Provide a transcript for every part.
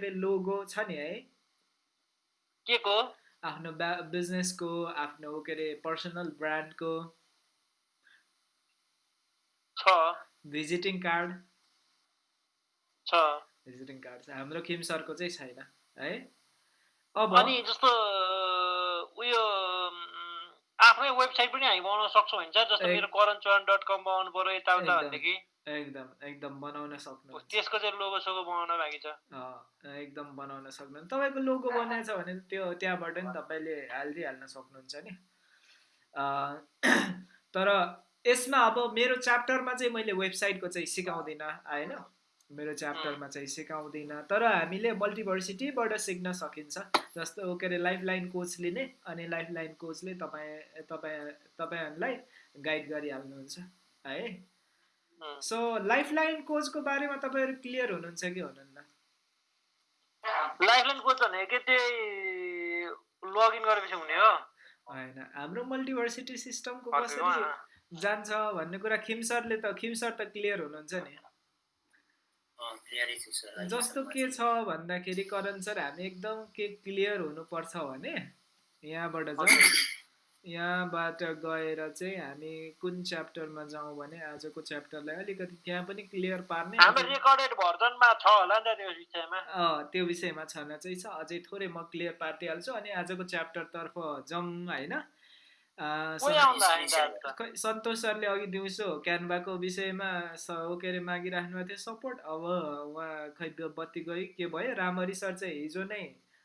अरे लोगो छ नि है। के को? आफ्नो बिजनेसको आफ्नो के अरे पर्सनल ब्रान्डको छ। भिजिटिङ कार्ड छ। भिजिटिङ कार्ड छ। हाम्रो किम सरको चाहिँ छैन है। अब अनि जस्तो उयो आफ्नै वेबसाइट पनि हामी बनाउन सक्छौँ हुन्छ जस्तो मेरो करण चौहान डट कम बनाउनु पऱ्यो यताउता। भनेदेखि। एकदम एकदम बनाउन सक्नुहुन्छ। त्यसको चाहिँ लोगो सोगो बनाउन बाँकी छ। एकदम बनाउन सक्नुहुन्छ। तपाईँको लोगो बनाएको छ भने त्यो त्यहाँबाट नि तपाईँले हालिदिइहाल्न सक्नुहुन्छ नि। तर यसमा अब मेरो च्याप्टरमा चाहिँ मैले वेबसाइटको चाहिँ सिकाउँदिनँ होइन? मेरो च्याप्टरमा चाहिँ सिकाउँदिनँ। तर हामीले मल्टिभर्सिटीबाट सिक्न सकिन्छ। जस्तो के अरे लाइफ लाइन कोच लिने अनि लाइफ लाइन कोचले तपाईँ तपाईँ तपाईँहरूलाई गाइड गरिहाल्नुहुन्छ है? सो लाइफ लाइन कोचको बारेमा तपाईँहरू क्लियर हुनुहुन्छ कि हुनुहुन्न? लाइफलाइन कोच भनेको के त्यही लगइन गरेपछि हुने हो। होइन हाम्रो मल्टिभर्सिटी सिस्टमको कसरी जान्छ भन्ने कुरा खिम सरले त खिम सर त क्लियर हुनुहुन्छ नि। जस्तो के छ भन्दाखेरि करण सर हामी एकदम के क्लियर हुनुपर्छ भने यहाँबाट जाउँ। यहाँबाट गएर चाहिँ हामी कुन च्याप्टरमा जाउँ भने आजको च्याप्टरलाई अलिकति त्यहाँ पनि क्लियर पार्ने त्यो विषयमा? अँ, त्यो विषयमा छन चाहिँ छ। अझै थोरै म क्लियर पारिदिइहाल्छु अनि आजको च्याप्टरतर्फ जाउँ होइन? सन्तोष सरले अघि दिउँसो क्यानभाको विषयमा के अरे मागिराख्नु भएको थियो सपोर्ट अब उहाँ खै बत्ती गयो के भयो? रामरी सर चाहिँ हिजो नै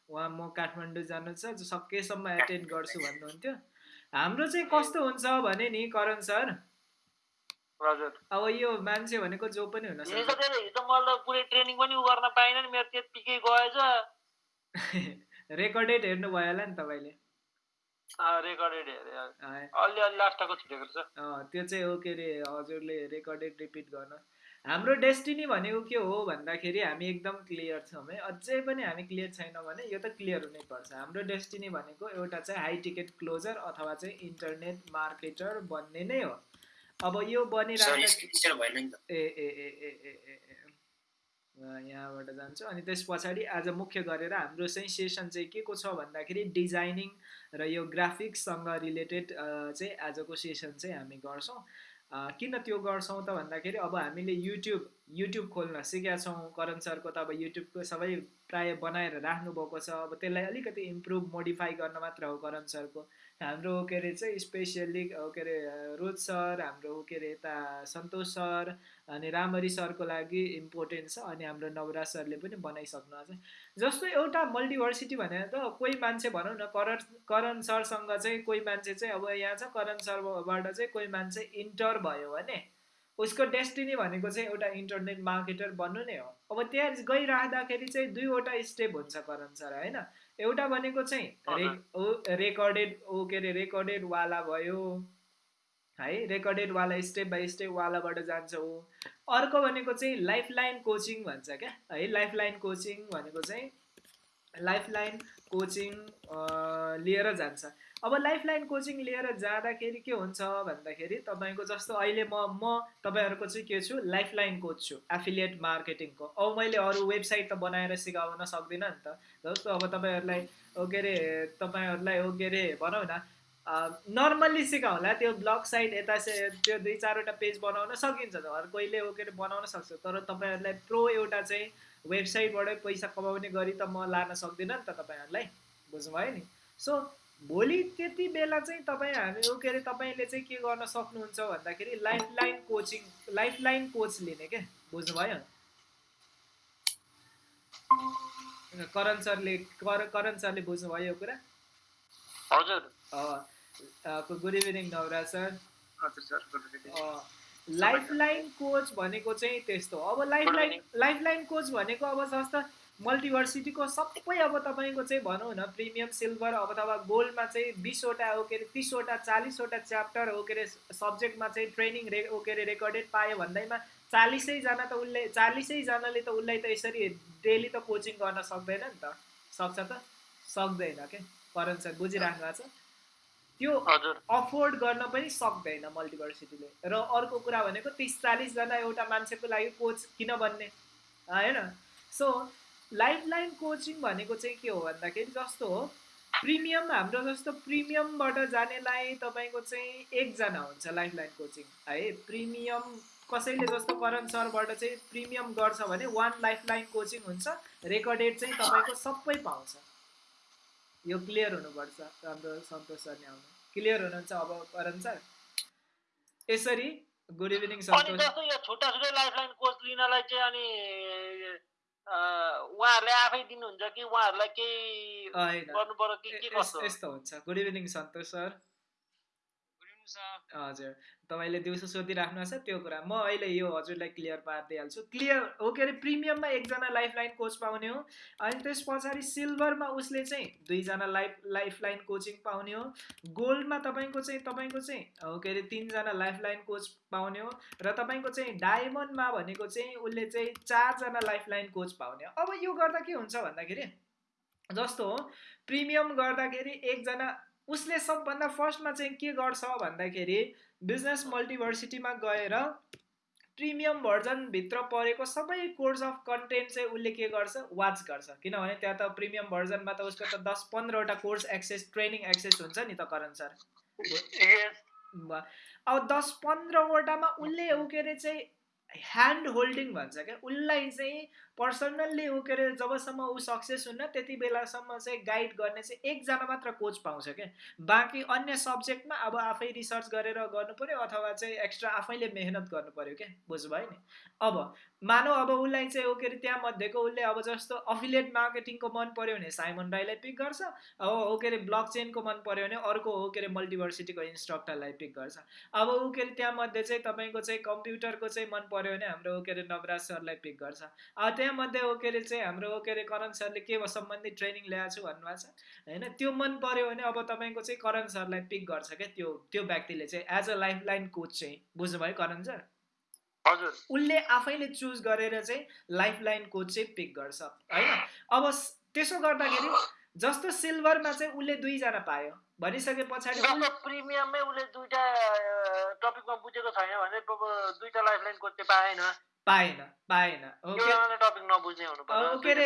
उहाँ म काठमाडौँ जानु छ सकेसम्म एटेन्ड गर्छु भन्नुहुन्थ्यो। हाम्रो चाहिँ कस्तो हुन्छ भने नि करण सर? अब यो मान्छे भनेको जो पनि हुन रेकर्डेड हेर्नु भयो होला नि तपाईँले। त्यो चाहिँ हो के अरे हजुरले रेकर्डेड रिपिट गर्न। हाम्रो डेस्टिनी भनेको के हो भन्दाखेरि हामी एकदम क्लियर छौँ है। अझै पनि हामी क्लियर छैनौँ भने यो त क्लियर हुनैपर्छ हाम्रो डेस्टिनी भनेको एउटा चाहिँ हाई टिकट क्लोजर अथवा चाहिँ इन्टरनेट मार्केटर बन्ने नै हो। अब यो बनिरहेको ए ए यहाँबाट जान्छु। अनि त्यस पछाडि आज मुख्य गरेर हाम्रो चाहिँ सेसन चाहिँ के को छ भन्दाखेरि डिजाइनिङ र यो ग्राफिक्ससँग रिलेटेड चाहिँ आजको सेसन चाहिँ हामी गर्छौँ। किन त्यो गर्छौँ त भन्दाखेरि अब हामीले युट्युब युट्युब खोल्न सिकेका छौँ। करण सरको त अब युट्युबको सबै प्राय बनाएर राख्नुभएको छ। अब त्यसलाई अलिकति इम्प्रुभ मोडिफाई गर्न मात्र हो करण सरको। हाम्रो के अरे चाहिँ स्पेसियल्ली के अरे रोज सर हाम्रो के अरे यता सन्तोष सर अनि रामरी सरको लागि इम्पोर्टेन्ट छ अनि हाम्रो नवराज सरले पनि बनाइसक्नु छ। जस्तो एउटा मल्टिभर्सिटी भनेर त कोही मान्छे भनौँ न करण करण सरसँग चाहिँ कोही मान्छे चाहिँ अब यहाँ छ करण सरबाट चाहिँ कोही मान्छे इन्टर भयो भने उसको डेस्टिनी भनेको चाहिँ एउटा इन्टरनेट मार्केटर बन्नु नै हो। अब त्यहाँ गइराख्दाखेरि चाहिँ दुईवटा स्टेप हुन्छ करण सर होइन? एउटा भनेको चाहिँ रे ओ रेकर्डेड ओ के अरे रेकर्डेड वाला भयो। है रेकर्डेड वाला स्टेप बाई स्टेप वालाबाट जान्छ ऊ। अर्को भनेको चाहिँ लाइफ लाइन कोचिङ भन्छ क्या। है लाइफ लाइन कोचिङ भनेको चाहिँ लाइफ लाइन कोचिङ लिएर जान्छ। अब लाइफ लाइन कोचिङ लिएर जाँदाखेरि के हुन्छ भन्दाखेरि तपाईँको जस्तो अहिले म म तपाईँहरूको चाहिँ के छु लाइफ लाइन कोच छु एफिलिएट मार्केटिङको अब मैले अरू वेबसाइट त बनाएर सिकाउन सक्दिनँ नि त। जस्तो अब तपाईँहरूलाई ओ के अरे तपाईँहरूलाई ओ के अरे भनौँ न नर्मल्ली सिकाउँला त्यो ब्लग साइट यता त्यो दुई चारवटा पेज बनाउन सकिन्छ हर कोहीले ओ के अरे बनाउन सक्छ तर तपाईँहरूलाई प्रो एउटा चाहिँ वेबसाइटबाटै पैसा कमाउने गरी त म लान सक्दिनँ नि त तपाईँहरूलाई बुझ्नुभयो नि? सो भोलि त्यति बेला चाहिँ तपाईँ हामी के अरे तपाईँले चाहिँ के गर्न सक्नुहुन्छ भन्दाखेरि life line coaching life line coach लिने क्या बुझ्नुभयो? करण सरले कर करण सरले बुझ्नुभयो यो कुरा? हजुर। Good evening Nawaraj sir. हजुर सर लाइफ लाइन कोच भनेको चाहिँ त्यस्तो अब life Good line evening. Life line coach भनेको अब जस्तो मल्टिभर्सिटीको सबै अब तपाईँको चाहिँ भनौँ न प्रिमियम सिल्भर अब अथवा गोल्डमा चाहिँ बिसवटा हो के अरे तिसवटा चालिसवटा च्याप्टर हो के अरे सब्जेक्टमा चाहिँ ट्रेनिङ रे हो के अरे रेकर्डेड पायो भन्दैमा चालिसैजना त उसले चालिसैजनाले त उसलाई त यसरी डेली त कोचिङ गर्न सक्दैन नि त। सक्छ त? सक्दैन के? करण सर बुझिराख्नु भएको छ? त्यो अफोर्ड गर्न पनि सक्दैन मल्टिभर्सिटीले। र अर्को कुरा भनेको तिस चालिसजना एउटा मान्छेको लागि कोच किन बन्ने? होइन? सो लाइफ लाइन कोचिङ भनेको चाहिँ के हो भन्दाखेरि जस्तो हो प्रिमियम हाम्रो जस्तो प्रिमियमबाट जानेलाई तपाईँको चाहिँ एकजना हुन्छ लाइफ लाइन कोचिङ है प्रिमियम कसैले जस्तो करण सरबाट चाहिँ प्रिमियम गर्छ भने वान लाइफ लाइन कोचिङ हुन्छ रेकर्डेड चाहिँ तपाईँको सबै पाउँछ। यो क्लियर हुनुपर्छ हाम्रो सन्तोष सरले आउनु। क्लियर हुनुहुन्छ अब करण सर? यसरी गुड इभिनिङ सन्तोष। यो छुट्टा छुट्टै लाइफलाइन कोच लिनलाई चाहिँ अनि अँ, उहाँहरूले आफै दिनुहुन्छ कि उहाँहरूलाई केही होइन। गर्नु पर्यो कि के यस- कस्तो? यस्तो हुन्छ। Good evening Santosh sir. हजुर। तपाईँले दिउँसो सोधिराख्नु छ त्यो कुरा। म अहिले यो हजुरलाई क्लियर पारिदिइहाल्छु। क्लियर हो के अरे? प्रिमियममा एकजना लाइफ लाइन कोच पाउने हो। अनि त्यस पछाडि सिल्भरमा उसले चाहिँ दुईजना लाइफ लाइफ लाइन कोचिङ पाउने हो। गोल्डमा तपाईँको चाहिँ तपाईँको चाहिँ हो के अरे? तिनजना लाइफ लाइन कोच पाउने हो। र तपाईँको चाहिँ डायमन्डमा भनेको चाहिँ उसले चाहिँ चारजना लाइफ लाइन कोच पाउने हो। अब यो गर्दा के हुन्छ भन्दाखेरि? जस्तो हो प्रिमियम गर्दाखेरि एकजना उसले सबभन्दा फर्स्टमा चाहिँ के गर्छ भन्दाखेरि बिजनेस मल्टिभर्सिटीमा गएर प्रिमियम भर्जनभित्र परेको सबै कोर्स अफ कन्टेन्ट चाहिँ उसले के गर्छ? वाच गर्छ। किनभने त्यहाँ त प्रिमियम भर्जनमा त उसको त दस पन्ध्रवटा कोर्स एक्सेस ट्रेनिङ एक्सेस हुन्छ नि त करण सर? अब दस पन्ध्रवटामा उसले ऊ के अरे चाहिँ ह्यान्ड होल्डिङ भन्छ क्या? उसलाई चाहिँ पर्सनल्ली ऊ के अरे जबसम्म ऊ सक्सेस हुन्न त्यति बेलासम्म चाहिँ गाइड गर्ने चाहिँ एकजना मात्र कोच पाउँछ क्या। बाँकी अन्य सब्जेक्टमा अब आफै रिसर्च गरेर गर्नु पऱ्यो अथवा चाहिँ एक्स्ट्रा आफैले मेहनत गर्नु पऱ्यो क्या बुझ्नुभयो नि? अब मानौ अब उसलाई चाहिँ ऊ के अरे त्यहाँ मध्येको उसले अब जस्तो अफिलिएट मार्केटिङको मन पऱ्यो भने साइमन राईलाई पिक गर्छ अब ऊ के अरे ब्लक चेनको मन पऱ्यो भने अर्को हो के अरे मल्टिभर्सिटीको इन्स्ट्रक्टरलाई पिक गर्छ। अब ऊ के अरे त्यहाँ मध्ये चाहिँ तपाईँको चाहिँ कम्प्युटरको चाहिँ मन पऱ्यो भने हाम्रो ऊ के अरे नवराज सरलाई पिक गर्छ। अब त्यहाँ मध्ये ऊ के अरे चाहिँ हाम्रो के अरे करण सरले के सम्बन्धी ट्रेनिङ ल्याएको छु भन्नुभएको छ होइन? त्यो मन पऱ्यो भने अब तपाईँको चाहिँ करण सरलाई पिक गर्छ क्या त्यो त्यो व्यक्तिले चाहिँ as a life line coach चाहिँ बुझ्नुभयो करण सर? हजुर। उसले आफैले चुज गरेर चाहिँ लाइफ लाइन कोच चाहिँ पिक गर्छ होइन? अब त्यसो गर्दाखेरि जस्तो सिल्भरमा चाहिँ उसले दुईजना पायो भनिसके पछाडि प्रिमियममै उसले दुइटा टपिकमा बुझेको छैन भने अब दुइटा लाइफलाइन कोच चाहिँ पाएन। पाएन पाएन। ऊ के अरे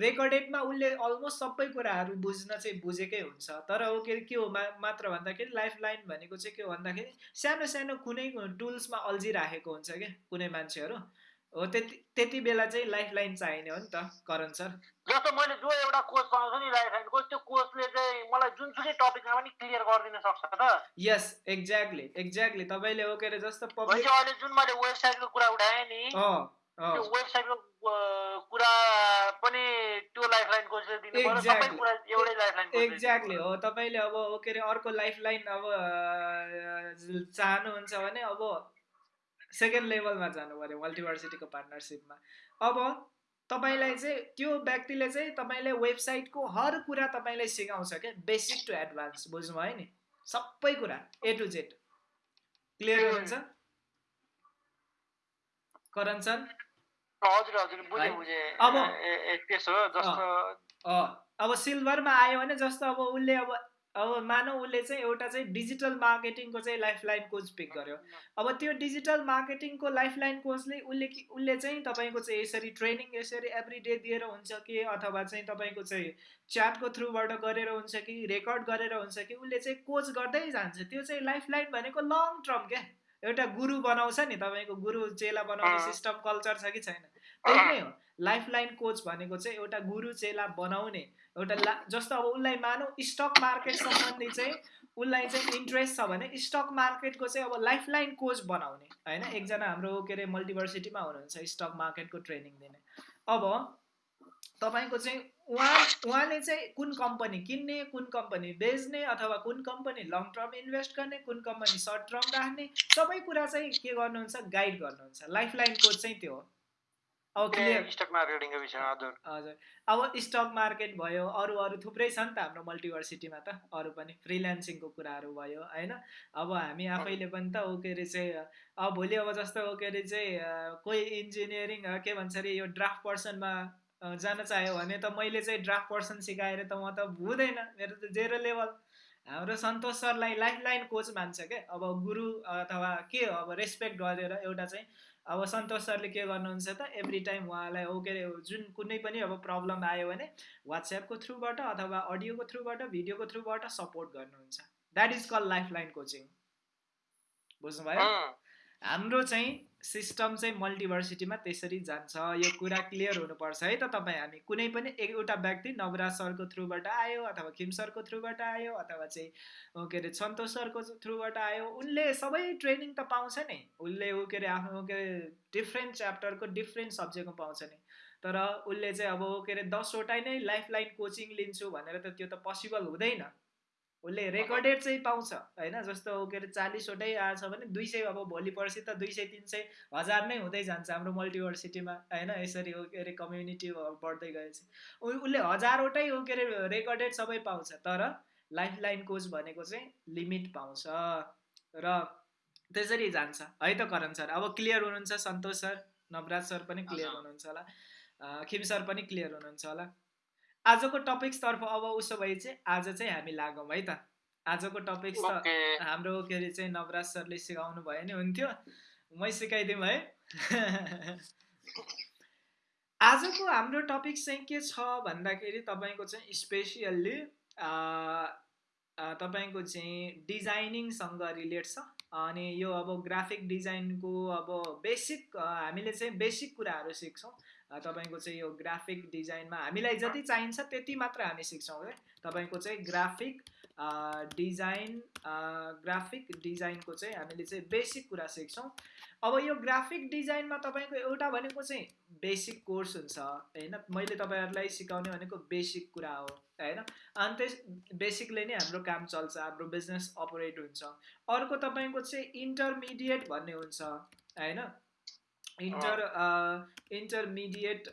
रेकर्डेडमा उसले अलमोस्ट सबै कुराहरू बुझ्न चाहिँ बुझेकै हुन्छ। तर ऊ के अरे के हो मा मात्र भन्दाखेरि लाइफ लाइन भनेको चाहिँ के हो भन्दाखेरि सानो सानो कुनै टुल्समा अल्झिराखेको हुन्छ क्या कुनै मान्छेहरू। हो त्यति त्यति बेला चाहिँ लाइफ लाइन चाहिने हो नि त करण सर। जस्तो मैले जो एउटा कोच पाउँछु नि लाइफलाइन कोच त्यो कोचले चाहिँ मलाई जुनसुकै टपिकमा पनि क्लियर गरिदिन सक्छ त? यस एक्ज्याक्टली एक्ज्याक्टली तपाईँले हो के अरे जस्तो पब्लिक अहिले जुन मैले वेबसाइटको कुरा उठाएँ नि त्यो वेबसाइटको कुरा पनि त्यो लाइफलाइन कोचले दिनु पर्यो। सबै. कुरा एउटै एक्ज्याक्टली हो। तपाईँले अब के अरे अर्को लाइफ लाइन अब चाहनुहुन्छ भने अब सेकेन्ड लेभलमा जानु पऱ्यो मल्टिभर्सिटीको पार्टनरसिपमा अब तपाईँलाई चाहिँ त्यो व्यक्तिले चाहिँ तपाईँले वेबसाइटको हर कुरा तपाईँलाई सिकाउँछ क्या। बेसिक टु एडभान्स बुझ्नुभयो नि? सबै कुरा ए टु जेड क्लियर. हुनुहुन्छ करण सर? हजुर हजुर अब- त्यसो जस्तो अब सिल्भरमा आयो भने जस्तो अब उसले अब अब मानौ उसले चाहिँ एउटा चाहिँ डिजिटल मार्केटिङको चाहिँ लाइफ लाइन कोच पिक गर्यो। अब त्यो डिजिटल मार्केटिङको लाइफ लाइन कोचले उसले कि उसले चाहिँ तपाईँको चाहिँ यसरी ट्रेनिङ यसरी एभ्री डे दिएर हुन्छ कि अथवा चाहिँ तपाईँको चाहिँ च्याटको थ्रुबाट गरेर हुन्छ कि रेकर्ड गरेर हुन्छ कि उसले चाहिँ कोच गर्दै जान्छ। त्यो चाहिँ लाइफ लाइन भनेको लङ टर्म क्या। एउटा गुरु बनाउँछ नि तपाईँको। गुरु चेला बनाउने। सिस्टम कल्चर छ कि छैन। त्यही नै हो। लाइफ लाइन कोच भनेको चाहिँ एउटा गुरु चेला बनाउने एउटा ला जस्तो अब उसलाई मानौ स्टक मार्केट सम्बन्धी चाहिँ उसलाई चाहिँ इन्ट्रेस्ट छ भने स्टक मार्केटको चाहिँ अब लाइफ लाइन कोच बनाउने होइन? एकजना हाम्रो के अरे मल्टिभर्सिटीमा हुनुहुन्छ स्टक मार्केटको ट्रेनिङ दिने। अब तपाईँको चाहिँ उहाँ उहाँले चाहिँ कुन कम्पनी किन्ने कुन कम्पनी बेच्ने अथवा कुन कम्पनी लङ टर्म इन्भेस्ट गर्ने कुन कम्पनी सर्ट टर्म राख्ने सबै कुरा चाहिँ के गर्नुहुन्छ? गाइड गर्नुहुन्छ। लाइफ लाइन कोच चाहिँ त्यो हो। स्टक मार्केटिङको विषयमा हजुर हजुर। अब स्टक मार्केट भयो अरू अरू थुप्रै छ नि त हाम्रो मल्टिभर्सिटीमा त अरू पनि फ्रिल्यान्सिङको कुराहरू भयो होइन? अब हामी आफैले पनि त ऊ के अरे चाहिँ अब भोलि अब जस्तो ऊ के अरे चाहिँ कोही इन्जिनियरिङ के भन्छ अरे यो ड्राफ्ट पर्सनमा जान चाह्यो भने त मैले चाहिँ ड्राफ्ट पर्सन सिकाएर त म त हुँदैन मेरो त जेरो लेभल हाम्रो सन्तोष सरलाई लाइफ लाइन कोच मान्छ क्या अब गुरु अथवा के हो? अब रेस्पेक्ट गरेर एउटा चाहिँ अब सन्तोष सरले के गर्नुहुन्छ त एभ्री टाइम उहाँलाई ओ के अरे जुन कुनै पनि अब प्रब्लम आयो भने वाट्सएपको थ्रुबाट अथवा अडियोको थ्रुबाट भिडियोको थ्रुबाट सपोर्ट गर्नुहुन्छ। That is call life line coaching बुझ्नुभयो हाम्रो चाहिँ सिस्टम चाहिँ मल्टिभर्सिटीमा त्यसरी जान्छ। यो कुरा क्लियर हुनुपर्छ है त तपाईँ हामी। कुनै पनि एउटा व्यक्ति नवराज सरको थ्रुबाट आयो अथवा खिम सरको थ्रुबाट आयो अथवा चाहिँ के अरे सन्तोष सरको थ्रुबाट आयो उनले सबै ट्रेनिङ त पाउँछ नि। उसले ऊ के अरे आफ्नो के अरे डिफ्रेन्ट च्याप्टरको डिफ्रेन्ट सब्जेक्टको पाउँछ नि। तर उसले चाहिँ अब के अरे दसवटै नै लाइफ लाइन कोचिङ लिन्छु भनेर त त्यो त पोसिबल हुँदैन। उसले रेकर्डेड चाहिँ पाउँछ होइन? जस्तो के अरे चालिसवटै आएछ भने दुई सय अब भोलि पर्सि त दुई सय तिन सय हजार नै हुँदै जान्छ हाम्रो मल्टिभर्सिटीमा होइन? यसरी ऊ के अरे कम्युनिटी बढ्दै गएपछि। उसले हजारवटै ऊ के अरे रेकर्डेड सबै पाउँछ तर लाइफ लाइन कोच भनेको चाहिँ लिमिट पाउँछ र त्यसरी जान्छ। है त करण सर? अब क्लियर हुनुहुन्छ सन्तोष सर नवराज सर पनि क्लियर। हुनुहुन्छ होला। खिम सर पनि क्लियर हुनुहुन्छ होला। आजको टपिक्सतर्फ अब उसो भए चाहिँ आज चाहिँ हामी लागौँ है त। आजको टपिक्स त हाम्रो के अरे चाहिँ नवराज सरले सिकाउनु भयो नि हुन्थ्यो। मै सिकाइदिउँ है। आजको हाम्रो टपिक चाहिँ के छ भन्दाखेरि तपाईँको चाहिँ स्पेसियल्ली तपाईँको चाहिँ डिजाइनिङसँग रिलेट छ। अनि यो अब ग्राफिक डिजाइनको अब बेसिक हामीले चाहिँ बेसिक कुराहरू सिक्छौँ। तपाईँको चाहिँ यो ग्राफिक डिजाइनमा हामीलाई जति चाहिन्छ त्यति मात्र हामी सिक्छौँ है? तपाईँको चाहिँ ग्राफिक डिजाइन ग्राफिक डिजाइनको चाहिँ हामीले चाहिँ बेसिक कुरा सिक्छौँ। अब यो ग्राफिक डिजाइनमा तपाईँको एउटा भनेको चाहिँ बेसिक कोर्स हुन्छ होइन? मैले तपाईँहरूलाई सिकाउने भनेको बेसिक कुरा हो होइन? अनि त्यस बेसिकले नै हाम्रो काम चल्छ हाम्रो बिजनेस अपरेट हुन्छ। अर्को तपाईँको चाहिँ इन्टरमिडिएट भन्ने हुन्छ होइन? इन्टर इन्टरमिडिएट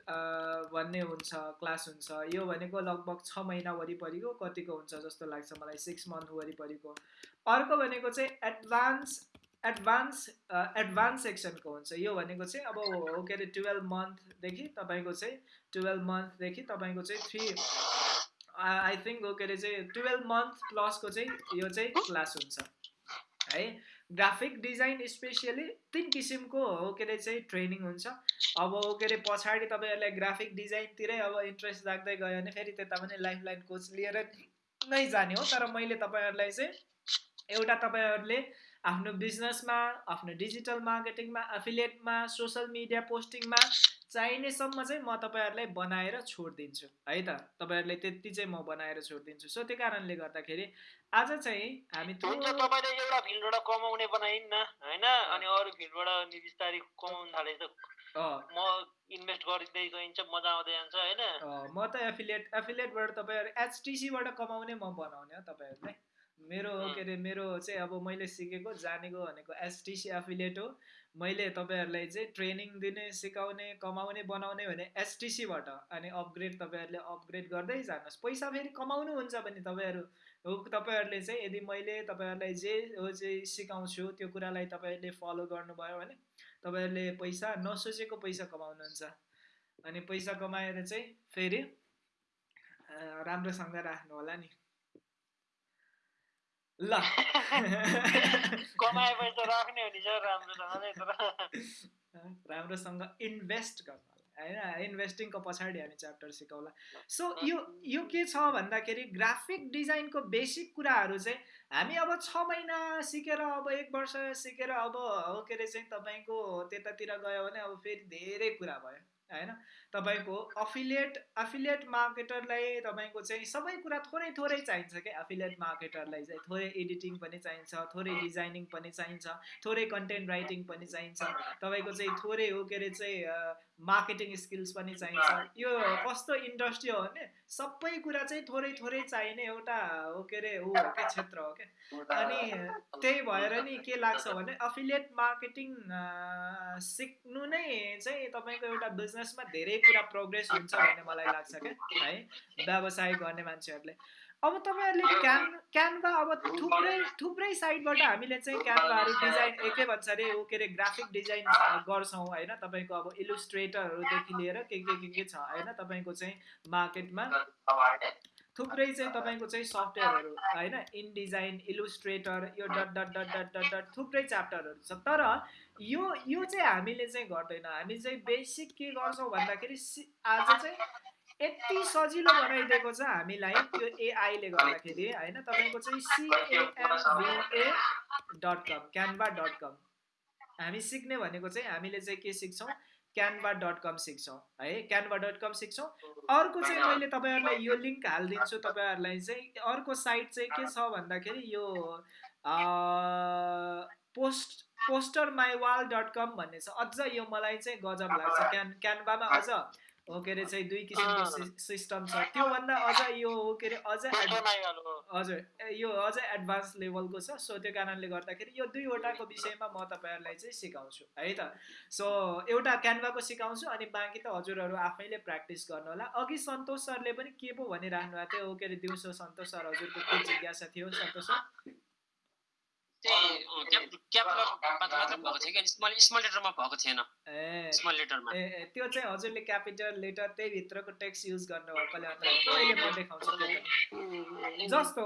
भन्ने हुन्छ क्लास हुन्छ। यो भनेको लगभग छ महिना वरिपरिको कतिको हुन्छ जस्तो लाग्छ मलाई सिक्स मन्थ वरिपरिको। अर्को भनेको चाहिँ एडभान्स एडभान्स एडभान्स सेक्सनको हुन्छ। यो भनेको चाहिँ अब हो के अरे टुवेल्भ मन्थदेखि तपाईँको चाहिँ टुवेल्भ मन्थदेखि तपाईँको चाहिँ थ्री आई थिङ्क हो के अरे चाहिँ टुवेल्भ मन्थ प्लसको चाहिँ यो चाहिँ क्लास हुन्छ। है? ग्राफिक डिजाइन स्पेसियली तिन किसिमको हो के अरे चाहिँ ट्रेनिङ हुन्छ। अब के अरे पछाडि तपाईँहरूलाई ग्राफिक डिजाइनतिरै अब इन्ट्रेस्ट लाग्दै गयो भने फेरि त्यता पनि लाइफ लाइन कोच लिएर नै जाने हो। तर मैले तपाईँहरूलाई चाहिँ एउटा तपाईँहरूले आफ्नो बिजनेसमा आफ्नो डिजिटल मार्केटिङमा एफिलिएटमा सोसियल मिडिया पोस्टिङमा चाहिनेसम्म चाहिँ म तपाईँहरूलाई बनाएर छोडिदिन्छु है त? तपाईँहरूले त्यति चाहिँ म बनाएर छोडिदिन्छु। सो त्यो कारणले गर्दाखेरि आज चाहिँ हामी तपाईँले एउटा फिल्डबाट कमाउने बनाइन् होइन? अनि अरू फिल्डबाट नि बिस्तारै कमाउनु थाले त अँ, म इन्भेस्ट गरिँदै गइन्छ मजा आउँदै जान्छ होइन? म त एफिलिएट एफिलिएटबाट तपाईँहरू एचटिसीबाट कमाउने म बनाउने हो तपाईँहरूलाई। मेरो. के अरे मेरो चाहिँ अब मैले सिकेको जानेको भनेको एचटिसी एफिलिएट हो। मैले तपाईँहरूलाई चाहिँ ट्रेनिङ दिने सिकाउने कमाउने बनाउने भने एचटिसीबाट अनि अपग्रेड तपाईँहरूले अपग्रेड गर्दै जानुहोस्। पैसा फेरि कमाउनु हुन्छ भने तपाईँहरू हो तपाईँहरूले चाहिँ यदि मैले तपाईँहरूलाई जे हो चाहिँ सिकाउँछु त्यो कुरालाई तपाईँहरूले फलो गर्नुभयो भने तपाईँहरूले पैसा नसोचेको पैसा कमाउनुहुन्छ। अनि पैसा कमाएर चाहिँ फेरि राम्रोसँग राख्नु होला नि। ल कमाए पैसा राख्ने हो नि सर राम्रोसँगले तर राम्रोसँग इन्भेस्ट गर्नु होइन इन्भेस्टिङको पछाडि हामी च्याप्टर सिकाउला सो यो यो के छ भन्दाखेरि ग्राफिक डिजाइनको बेसिक कुराहरू चाहिँ हामी अब छ महिना सिकेर अब एक वर्ष सिकेर अब हो के अरे चाहिँ तपाईँको त्यतातिर गयो भने अब फेरि धेरै कुरा भयो। होइन? तपाईँको अफिलिएट अफिलिएट मार्केटरलाई तपाईँको चाहिँ सबै कुरा थोरै थोरै चाहिन्छ क्या। अफिलिएट मार्केटरलाई चाहिँ थोरै एडिटिङ पनि चाहिन्छ थोरै डिजाइनिङ पनि चाहिन्छ थोरै कन्टेन्ट राइटिङ पनि चाहिन्छ। तपाईँको चाहिँ थोरै हो के अरे चाहिँ मार्केटिङ स्किल्स पनि चाहिन्छ। यो कस्तो इन्डस्ट्री हो भने सबै कुरा चाहिँ थोरै थोरै चाहिने एउटा हो के अरे हो क्या क्षेत्र हो क्या। अनि त्यही भएर नि के लाग्छ भने अफिलिएट मार्केटिङ सिक्नु नै चाहिँ तपाईँको एउटा बिजनेसमा धेरै कुरा प्रोग्रेस हुन्छ भन्ने मलाई लाग्छ क्या है? व्यवसाय गर्ने मान्छेहरूले। अब तपाईँहरूले क्यान क्यानभा अब थुप्रै थुप्रै साइडबाट हामीले चाहिँ क्यानभाहरू डिजाइन एकै भन्छ अरे के अरे ग्राफिक डिजाइन गर्छौँ होइन? तपाईँको अब इलुस्ट्रेटरहरूदेखि लिएर के के के के छ होइन? तपाईँको चाहिँ मार्केटमा थुप्रै चाहिँ तपाईँको चाहिँ सफ्टवेयरहरू होइन? इन डिजाइन इलुस्ट्रेटर यो dot dot dot dot dot dot थुप्रै च्याप्टरहरू छ। तर यो यो चाहिँ हामीले चाहिँ गर्दैन। हामी चाहिँ बेसिक के गर्छौँ भन्दाखेरि आज चाहिँ यति सजिलो बनाइदिएको छ हामीलाई त्यो एआईले गर्दाखेरि होइन? तपाईँको चाहिँ सिएएनभिए डट कम क्यानभा डट कम हामी सिक्ने भनेको चाहिँ हामीले चाहिँ के सिक्छौँ? क्यानभा डट कम सिक्छौँ है? क्यानभा डट कम सिक्छौँ। अर्को चाहिँ मैले तपाईँहरूलाई यो लिङ्क हालिदिन्छु तपाईँहरूलाई चाहिँ। अर्को साइट चाहिँ के छ भन्दाखेरि यो post poster my wall dot com भन्ने छ। अझ यो मलाई चाहिँ गजब लाग्छ। क्यान क्यानभामा अझ हो के अरे चाहिँ दुई किसिमको सिस्टम छ। त्योभन्दा अझ यो हो के अरे अझ हजुर यो अझै एडभान्स लेभलको छ। सो त्यो कारणले गर्दाखेरि यो दुईवटाको विषयमा म तपाईँहरूलाई चाहिँ सिकाउँछु है त? सो एउटा क्यानभाको सिकाउँछु अनि बाँकी त हजुरहरू आफैले प्र्याक्टिस गर्नु होला अघि सन्तोष सरले पनि के पो भनिराख्नु भएको थियो? हो के अरे दिउँसो सन्तोष सर हजुरको के जिज्ञासा थियो। सन्तोष सर? त्यो चाहिँ हजुरले क्यापिटल लेटर त्यही भित्रको टेक्स्ट युज गर्नुभएकोले अन्त अहिले म देखाउँछु जस्तो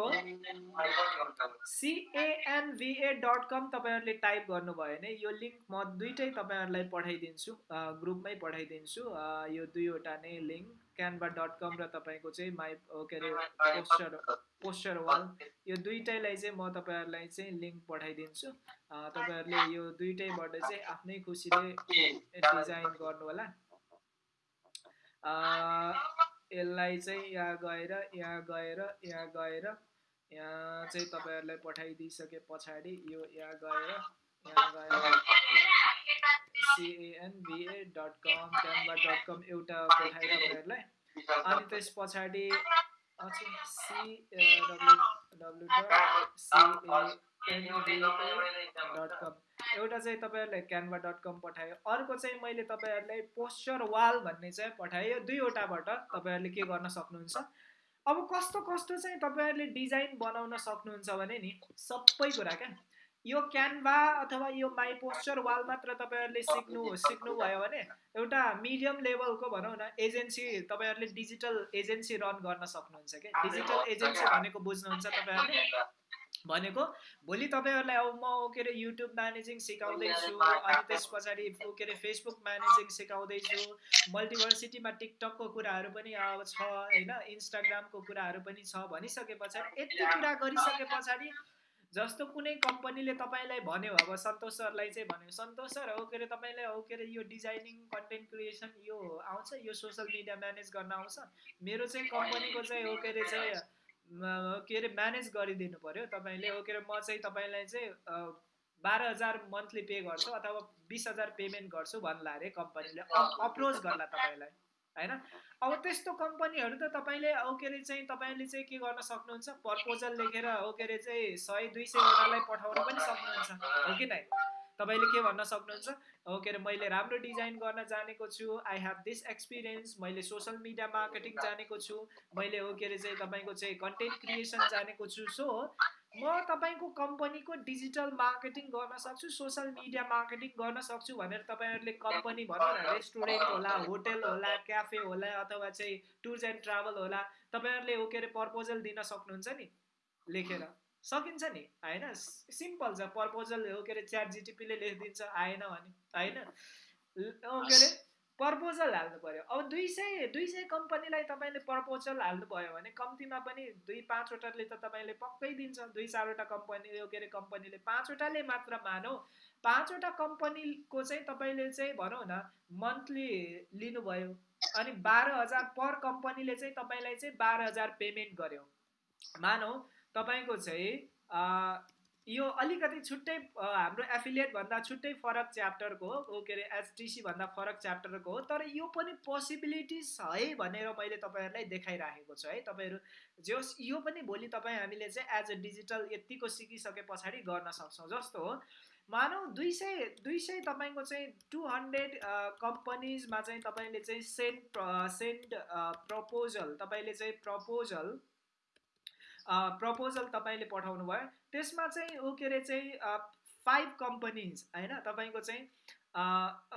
सिएएनभिए डट कम तपाईँहरूले टाइप गर्नुभयो भने यो लिङ्क म दुइटै तपाईँहरूलाई पठाइदिन्छु ग्रुपमै पठाइदिन्छु यो दुईवटा नै लिङ्क क्यानभा डट कम र तपाईँको चाहिँ माई के अरे पोस्टर पोस्टर वाल यो दुइटैलाई चाहिँ म तपाईँहरूलाई चाहिँ लिङ्क पठाइदिन्छु। तपाईँहरूले यो दुइटैबाट चाहिँ आफ्नै खुसीले डिजाइन गर्नु होला यसलाई चाहिँ यहाँ गएर यहाँ गएर यहाँ गएर यहाँ चाहिँ तपाईँहरूलाई पठाइदिइसके पछाडि यो यहाँ गएर यहाँ गएर। C N V A dot com Canva dot com एउटा पठाएर तपाईँहरूलाई। अनि त्यस पछाडि C W W dot CNVA dot com एउटा चाहिँ तपाईँहरूलाई क्यानभा डट कम पठायो। अर्को चाहिँ मैले तपाईँहरूलाई पोस्चर वाल भन्ने चाहिँ पठाएँ यो दुईवटाबाट तपाईँहरूले के गर्न सक्नुहुन्छ? अब कस्तो कस्तो चाहिँ तपाईँहरूले डिजाइन बनाउन सक्नुहुन्छ भने नि सबै कुरा क्या। यो क्यानभा अथवा यो माई पोस्चर वाल मात्र तपाईँहरूले सिक्नु सिक्नुभयो भने एउटा मिडियम लेभलको भनौँ न एजेन्सी तपाईँहरूले डिजिटल एजेन्सी रन गर्न सक्नुहुन्छ क्या डिजिटल एजेन्सी भनेको बुझ्नुहुन्छ तपाईँहरूले। भनेको भोलि तपाईँहरूलाई अब म के अरे युट्युब म्यानेजिङ सिकाउँदैछु अनि त्यस पछाडि के अरे फेसबुक म्यानेजिङ सिकाउँदैछु मल्टिभर्सिटीमा टिकटकको कुराहरू पनि अब छ होइन? इन्स्टाग्रामको कुराहरू पनि छ भनिसके पछाडि यति कुरा गरिसके पछाडि जस्तो कुनै कम्पनीले तपाईँलाई भन्यो अब सन्तोष सरलाई चाहिँ भन्यो सन्तोष सर हो के अरे तपाईँलाई हो के अरे यो डिजाइनिङ कन्टेन्ट क्रिएसन यो आउँछ यो सोसियल मिडिया म्यानेज गर्न आउँछ। मेरो चाहिँ कम्पनीको चाहिँ हो के अरे चाहिँ के अरे म्यानेज गरिदिनु पऱ्यो तपाईँले हो के अरे म चाहिँ तपाईँलाई चाहिँ बाह्र हजार मन्थली पे गर्छु अथवा बिस हजार पेमेन्ट गर्छु भन्ला अरे कम्पनीले अप्रोच गर्ला तपाईँलाई। होइन? अब त्यस्तो कम्पनीहरू त तपाईँले हो के अरे चाहिँ तपाईँले चाहिँ के गर्न सक्नुहुन्छ? प्रपोजल लेखेर हो के अरे चाहिँ सय दुई सयवटालाई पठाउन पनि सक्नुहुन्छ हो कि नै? तपाईँले के भन्न सक्नुहुन्छ? हो के अरे मैले राम्रो डिजाइन गर्न जानेको छु आई हेभ दिस एक्सपिरियन्स मैले सोसियल मिडिया मार्केटिङ जानेको छु मैले हो के अरे चाहिँ तपाईँको चाहिँ कन्टेन्ट क्रिएसन जानेको छु सो म तपाईँको कम्पनीको डिजिटल मार्केटिङ गर्न सक्छु सोसियल मिडिया मार्केटिङ गर्न सक्छु भनेर तपाईँहरूले कम्पनी भनौँ न रेस्टुरेन्ट होला होटल होला क्याफे होला अथवा चाहिँ टुर्स एन्ड ट्राभल होला तपाईँहरूले के अरे प्रपोजल दिन सक्नुहुन्छ नि लेखेर। सकिन्छ नि होइन? सिम्पल छ प्रपोजल हो के अरे च्याट जिटिपीले लेखिदिन्छ आएन भने होइन? के अरे प्रपोजल हाल्नु पऱ्यो अब दुई सय दुई सय कम्पनीलाई तपाईँले प्रपोजल हाल्नुभयो भने कम्तीमा पनि दुई पाँचवटाले त तपाईँले पक्कै दिन्छ दुई चारवटा कम्पनी के अरे कम्पनीले पाँचवटाले मात्र मानौ। पाँचवटा कम्पनीको चाहिँ तपाईँले चाहिँ भनौँ न मन्थली लिनुभयो। अनि बाह्र हजार पर कम्पनीले चाहिँ तपाईँलाई चाहिँ बाह्र हजार पेमेन्ट गर्यो। मानौ तपाईँको चाहिँ यो अलिकति छुट्टै हाम्रो एफिलिएट भन्दा छुट्टै फरक च्याप्टरको हो के अरे एचटिसी भन्दा फरक च्याप्टरको हो तर यो पनि पोसिबिलिटिज है भनेर मैले तपाईँहरूलाई देखाइराखेको छु है। तपाईँहरू जस यो पनि भोलि तपाईँ हामीले चाहिँ एज अ डिजिटल यत्तिको सिकिसके पछाडि गर्न सक्छौँ जस्तो हो। मानौ दुई सय दुई सय तपाईँको चाहिँ टु हन्ड्रेड कम्पनीजमा चाहिँ तपाईँले चाहिँ सेन्ड सेन्ड प्रपोजल तपाईँले चाहिँ प्रपोजल प्रपोजल तपाईँले पठाउनु भयो। त्यसमा चाहिँ ऊ के अरे चाहिँ फाइभ कम्पनीज होइन? तपाईँको चाहिँ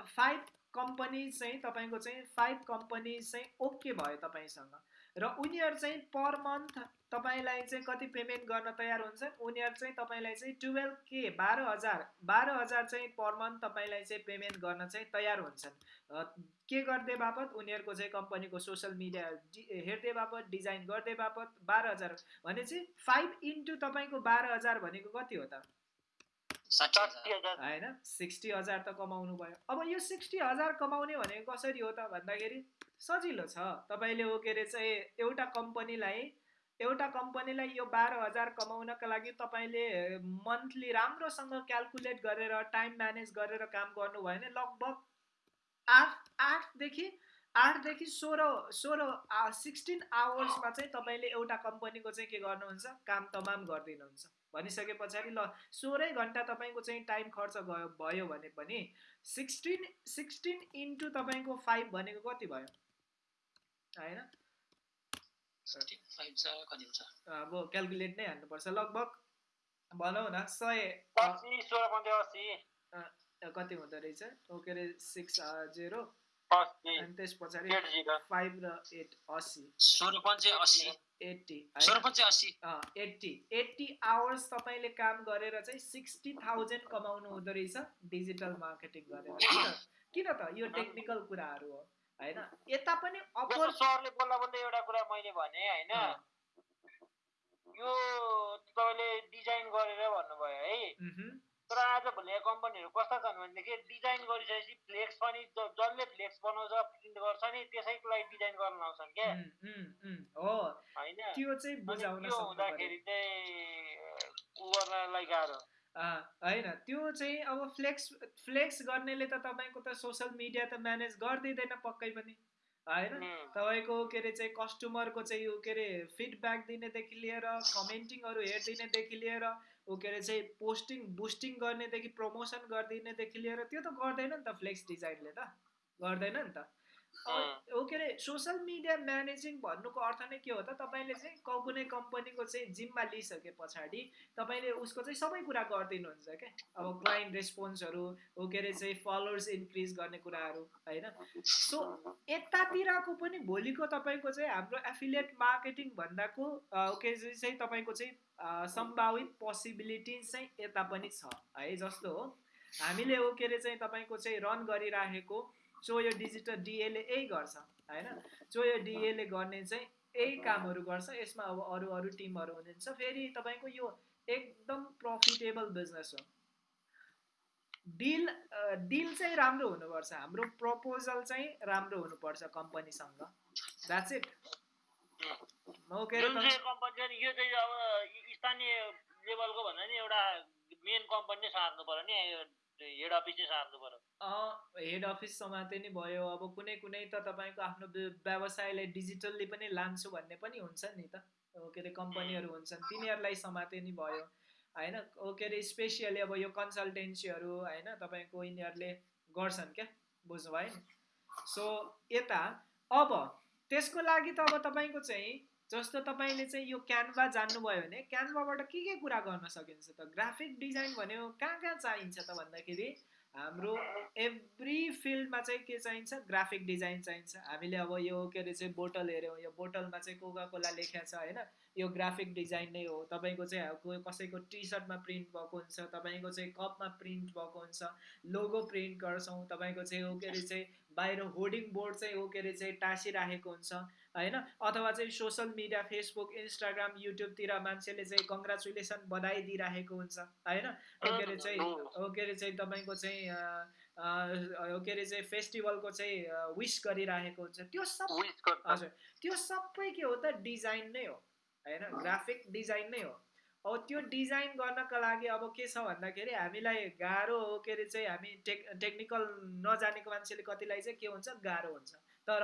फाइभ कम्पनी चाहिँ तपाईँको चाहिँ फाइभ कम्पनी चाहिँ ओके भयो तपाईँसँग। र उनीहरू चाहिँ पर मन्थ तपाईँलाई चाहिँ कति पेमेन्ट गर्न तयार हुन्छ? उनीहरू चाहिँ तपाईँलाई चाहिँ टुवेल्भ के बाह्र हजार बाह्र हजार चाहिँ पर मन्थ तपाईँलाई चाहिँ पेमेन्ट गर्न चाहिँ तयार हुन्छन्। के गर्दै बापत? उनीहरूको चाहिँ कम्पनीको सोसियल मिडिया हेर्दै बापत डिजाइन गर्दै बापत बाह्र हजार। भनेपछि फाइभ इन्टु तपाईँको बाह्र हजार भनेको कति हो त? होइन? सिक्सटी हजार त कमाउनु भयो। अब यो सिक्सटी हजार कमाउने भनेको कसरी हो त भन्दाखेरि सजिलो छ। तपाईँले हो के अरे चाहिँ एउटा कम्पनीलाई एउटा कम्पनीलाई यो बाह्र हजार कमाउनका लागि तपाईँले मन्थली राम्रोसँग क्यालकुलेट गरेर टाइम म्यानेज गरेर काम गर्नुभयो भने लगभग आठ आठदेखि आठदेखि सोह्र सोह्र सिक्सटिन आवर्समा चाहिँ तपाईँले एउटा कम्पनीको चाहिँ के गर्नुहुन्छ? काम तमाम गरिदिनुहुन्छ। भनिसके पछाडि ल सोह्रै घन्टा तपाईँको चाहिँ टाइम खर्च गयो भयो भने पनि सिक्सटिन सिक्सटिन इन्टु तपाईँको फाइभ भनेको कति भयो? होइन? अब क्यालकुलेट नै हान्नुपर्छ लगभग भनौँ न सय कति हुँदो रहेछ? के अरे सिक्स जेरो अनि त्यस पछाडि फाइभ र एट असी सोह्र एट्टी एट्टी एट्टी। आवर्स तपाईँले काम गरेर चाहिँ सिक्सटी थाउजन्ड कमाउनु हुँदो रहेछ डिजिटल मार्केटिङ गरेर किन त? यो टेक्निकल कुराहरू हो होइन? यता पनि अफर सरले बोल्दा बोल्दै एउटा कुरा मैले भने होइन? यो तपाईँले डिजाइन गरेर भन्नुभयो है। तर आज भोलिका कम्पनीहरू कस्ता छन् भनेदेखि डिजाइन गरिसकेपछि फ्लेक्स पनि जसले फ्लेक्स बनाउँछ प्रिन्ट गर्छ नि त्यसैको लागि डिजाइन गर्न लाउँछन् क्या। हो। होइन? त्यो हुँदाखेरि चाहिँ गर्नलाई गाह्रो। होइन। त्यो चाहिँ अब फ्लेक्स फ्लेक्स गर्नेले त तपाईँको त सोसियल मिडिया त म्यानेज गरिदिँदैन पक्कै पनि। होइन? तपाईँको के अरे चाहिँ कस्टमरको चाहिँ के अरे फिडब्याक दिनेदेखि लिएर कमेन्टिङहरू हेरिदिनेदेखि लिएर ऊ के अरे चाहिँ पोस्टिङ बुस्टिङ गर्नेदेखि प्रमोसन गरिदिनेदेखि लिएर त्यो त गर्दैन नि त फ्लेक्स डिजाइनले त। गर्दैन नि त। ऊ के अरे सोसियल मिडिया म्यानेजिङ भन्नुको अर्थ नै के हो त? तपाईँले चाहिँ क- कुनै कम्पनीको चाहिँ जिम्मा लिइसके पछाडि तपाईँले उसको चाहिँ सबै कुरा गरिदिनुहुन्छ क्या अब क्लाइन्ट रेस्पोन्सहरू ऊ के अरे चाहिँ फलोवर्स इन्क्रिज गर्ने कुराहरू होइन? सो यतातिरको पनि भोलिको तपाईँको चाहिँ हाम्रो एफिलिएट मार्केटिङ भन्दाको के चाहिँ तपाईँको चाहिँ सम्भावित पोसिबिलिटिज चाहिँ यता पनि छ। है जस्तो हो। हामीले हो के अरे चाहिँ तपाईँको चाहिँ रन गरिराखेको चोयो डिजिटल डिएले यही गर्छ होइन? चोयो डिएले गर्ने चाहिँ यही कामहरू गर्छ यसमा अब अरू अरू टिमहरू हुनुहुन्छ। फेरि तपाईँको यो एकदम प्रफिटेबल बिजनेस हो। डिल डिल चाहिँ राम्रो हुनुपर्छ। हाम्रो प्रपोजल चाहिँ राम्रो हुनुपर्छ कम्पनीसँग द्याट्स इट जुन चाहिँ कम्पनी छ नि यो चाहिँ अब स्थानीय लेभलको भन्दा नि एउटा मेन कम्पनी नै सार्नु पर्यो नि हेड अफिस चाहिँ सार्नु पर्यो। हेड अफिस समाते नि भयो। अब कुनै कुनै त तपाईँको आफ्नो व्य- व्यवसायलाई डिजिटल्ली पनि लान्छु भन्ने पनि हुन्छ नि त। के अरे कम्पनीहरू हुन्छन् तिनीहरूलाई समाते नि भयो। होइन? के अरे स्पेसियली अब यो कन्सल्टेन्सीहरू होइन तपाईँको यिनीहरूले गर्छन् क्या बुझ्नुभयो नि? सो यता अब त्यसको लागि त अब तपाईँको चाहिँ जस्तो तपाईँले चाहिँ यो क्यानभा जान्नुभयो भने क्यानभाबाट के के कुरा गर्न सकिन्छ त? ग्राफिक डिजाइन भनेको कहाँ कहाँ चाहिन्छ त भन्दाखेरि? हाम्रो एभ्री फिल्डमा चाहिँ के चाहिन्छ? ग्राफिक डिजाइन चाहिन्छ। हामीले अब यो के अरे चाहिँ बोटल हेऱ्यौँ यो बोटलमा चाहिँ कोका कोला लेखेको छ होइन? यो ग्राफिक डिजाइन नै हो। तपाईँको चाहिँ कसैको टी सर्टमा प्रिन्ट भएको हुन्छ तपाईँको चाहिँ कपमा प्रिन्ट भएको हुन्छ लोगो प्रिन्ट गर्छौँ तपाईँको चाहिँ हो के अरे चाहिँ बाहिर होर्डिङ बोर्ड चाहिँ हो के अरे चाहिँ टाँसिराखेको हुन्छ। होइन? अथवा चाहिँ सोसियल मिडिया फेसबुक इन्स्टाग्राम युट्युबतिर मान्छेले चाहिँ कङ्ग्रेचुलेसन बधाई दिइराखेको हुन्छ होइन? के अरे चाहिँ के अरे चाहिँ तपाईँको चाहिँ के अरे चाहिँ फेस्टिभलको चाहिँ विस गरिराखेको हुन्छ। त्यो सब हजुर। त्यो सबै के हो त डिजाइन नै हो होइन? ग्राफिक डिजाइन नै हो। अब त्यो डिजाइन गर्नका लागि अब के छ भन्दाखेरि हामीलाई गाह्रो हो के अरे चाहिँ हामी टेक टेक्निकल नजानेको मान्छेले कतिलाई चाहिँ के हुन्छ गाह्रो हुन्छ। तर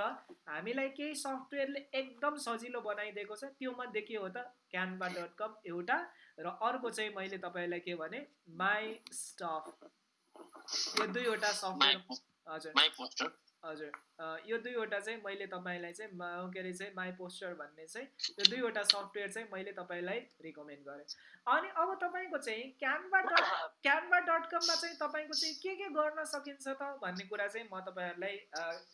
हामीलाई केही सफ्टवेयरले एकदम सजिलो बनाइदिएको छ। त्यो मध्ये के हो त? क्यानभा डट कम एउटा र अर्को चाहिँ मैले तपाईँलाई के भने माई स्टफ यो दुईवटा सफ्टवेयर हजुर। हजुर। यो दुईवटा चाहिँ मैले तपाईँलाई चाहिँ के अरे चाहिँ माई पोस्टर भन्ने चाहिँ यो दुईवटा सफ्टवेयर चाहिँ मैले तपाईँलाई रिकमेन्ड गरेँ। अनि अब तपाईँको चाहिँ क्यानभा डट क्यानभा डट कममा चाहिँ तपाईँको चाहिँ के के गर्न सकिन्छ त भन्ने कुरा चाहिँ म तपाईँहरूलाई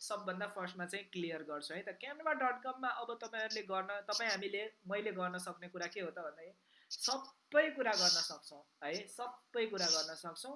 सबभन्दा फर्स्टमा चाहिँ क्लियर गर्छु है त। क्यानभा डट कममा अब तपाईँहरूले गर्न तपाईँ हामीले मैले गर्न सक्ने कुरा के हो त भन्दाखेरि सबै कुरा गर्न सक्छौँ है सबै कुरा गर्न सक्छौँ।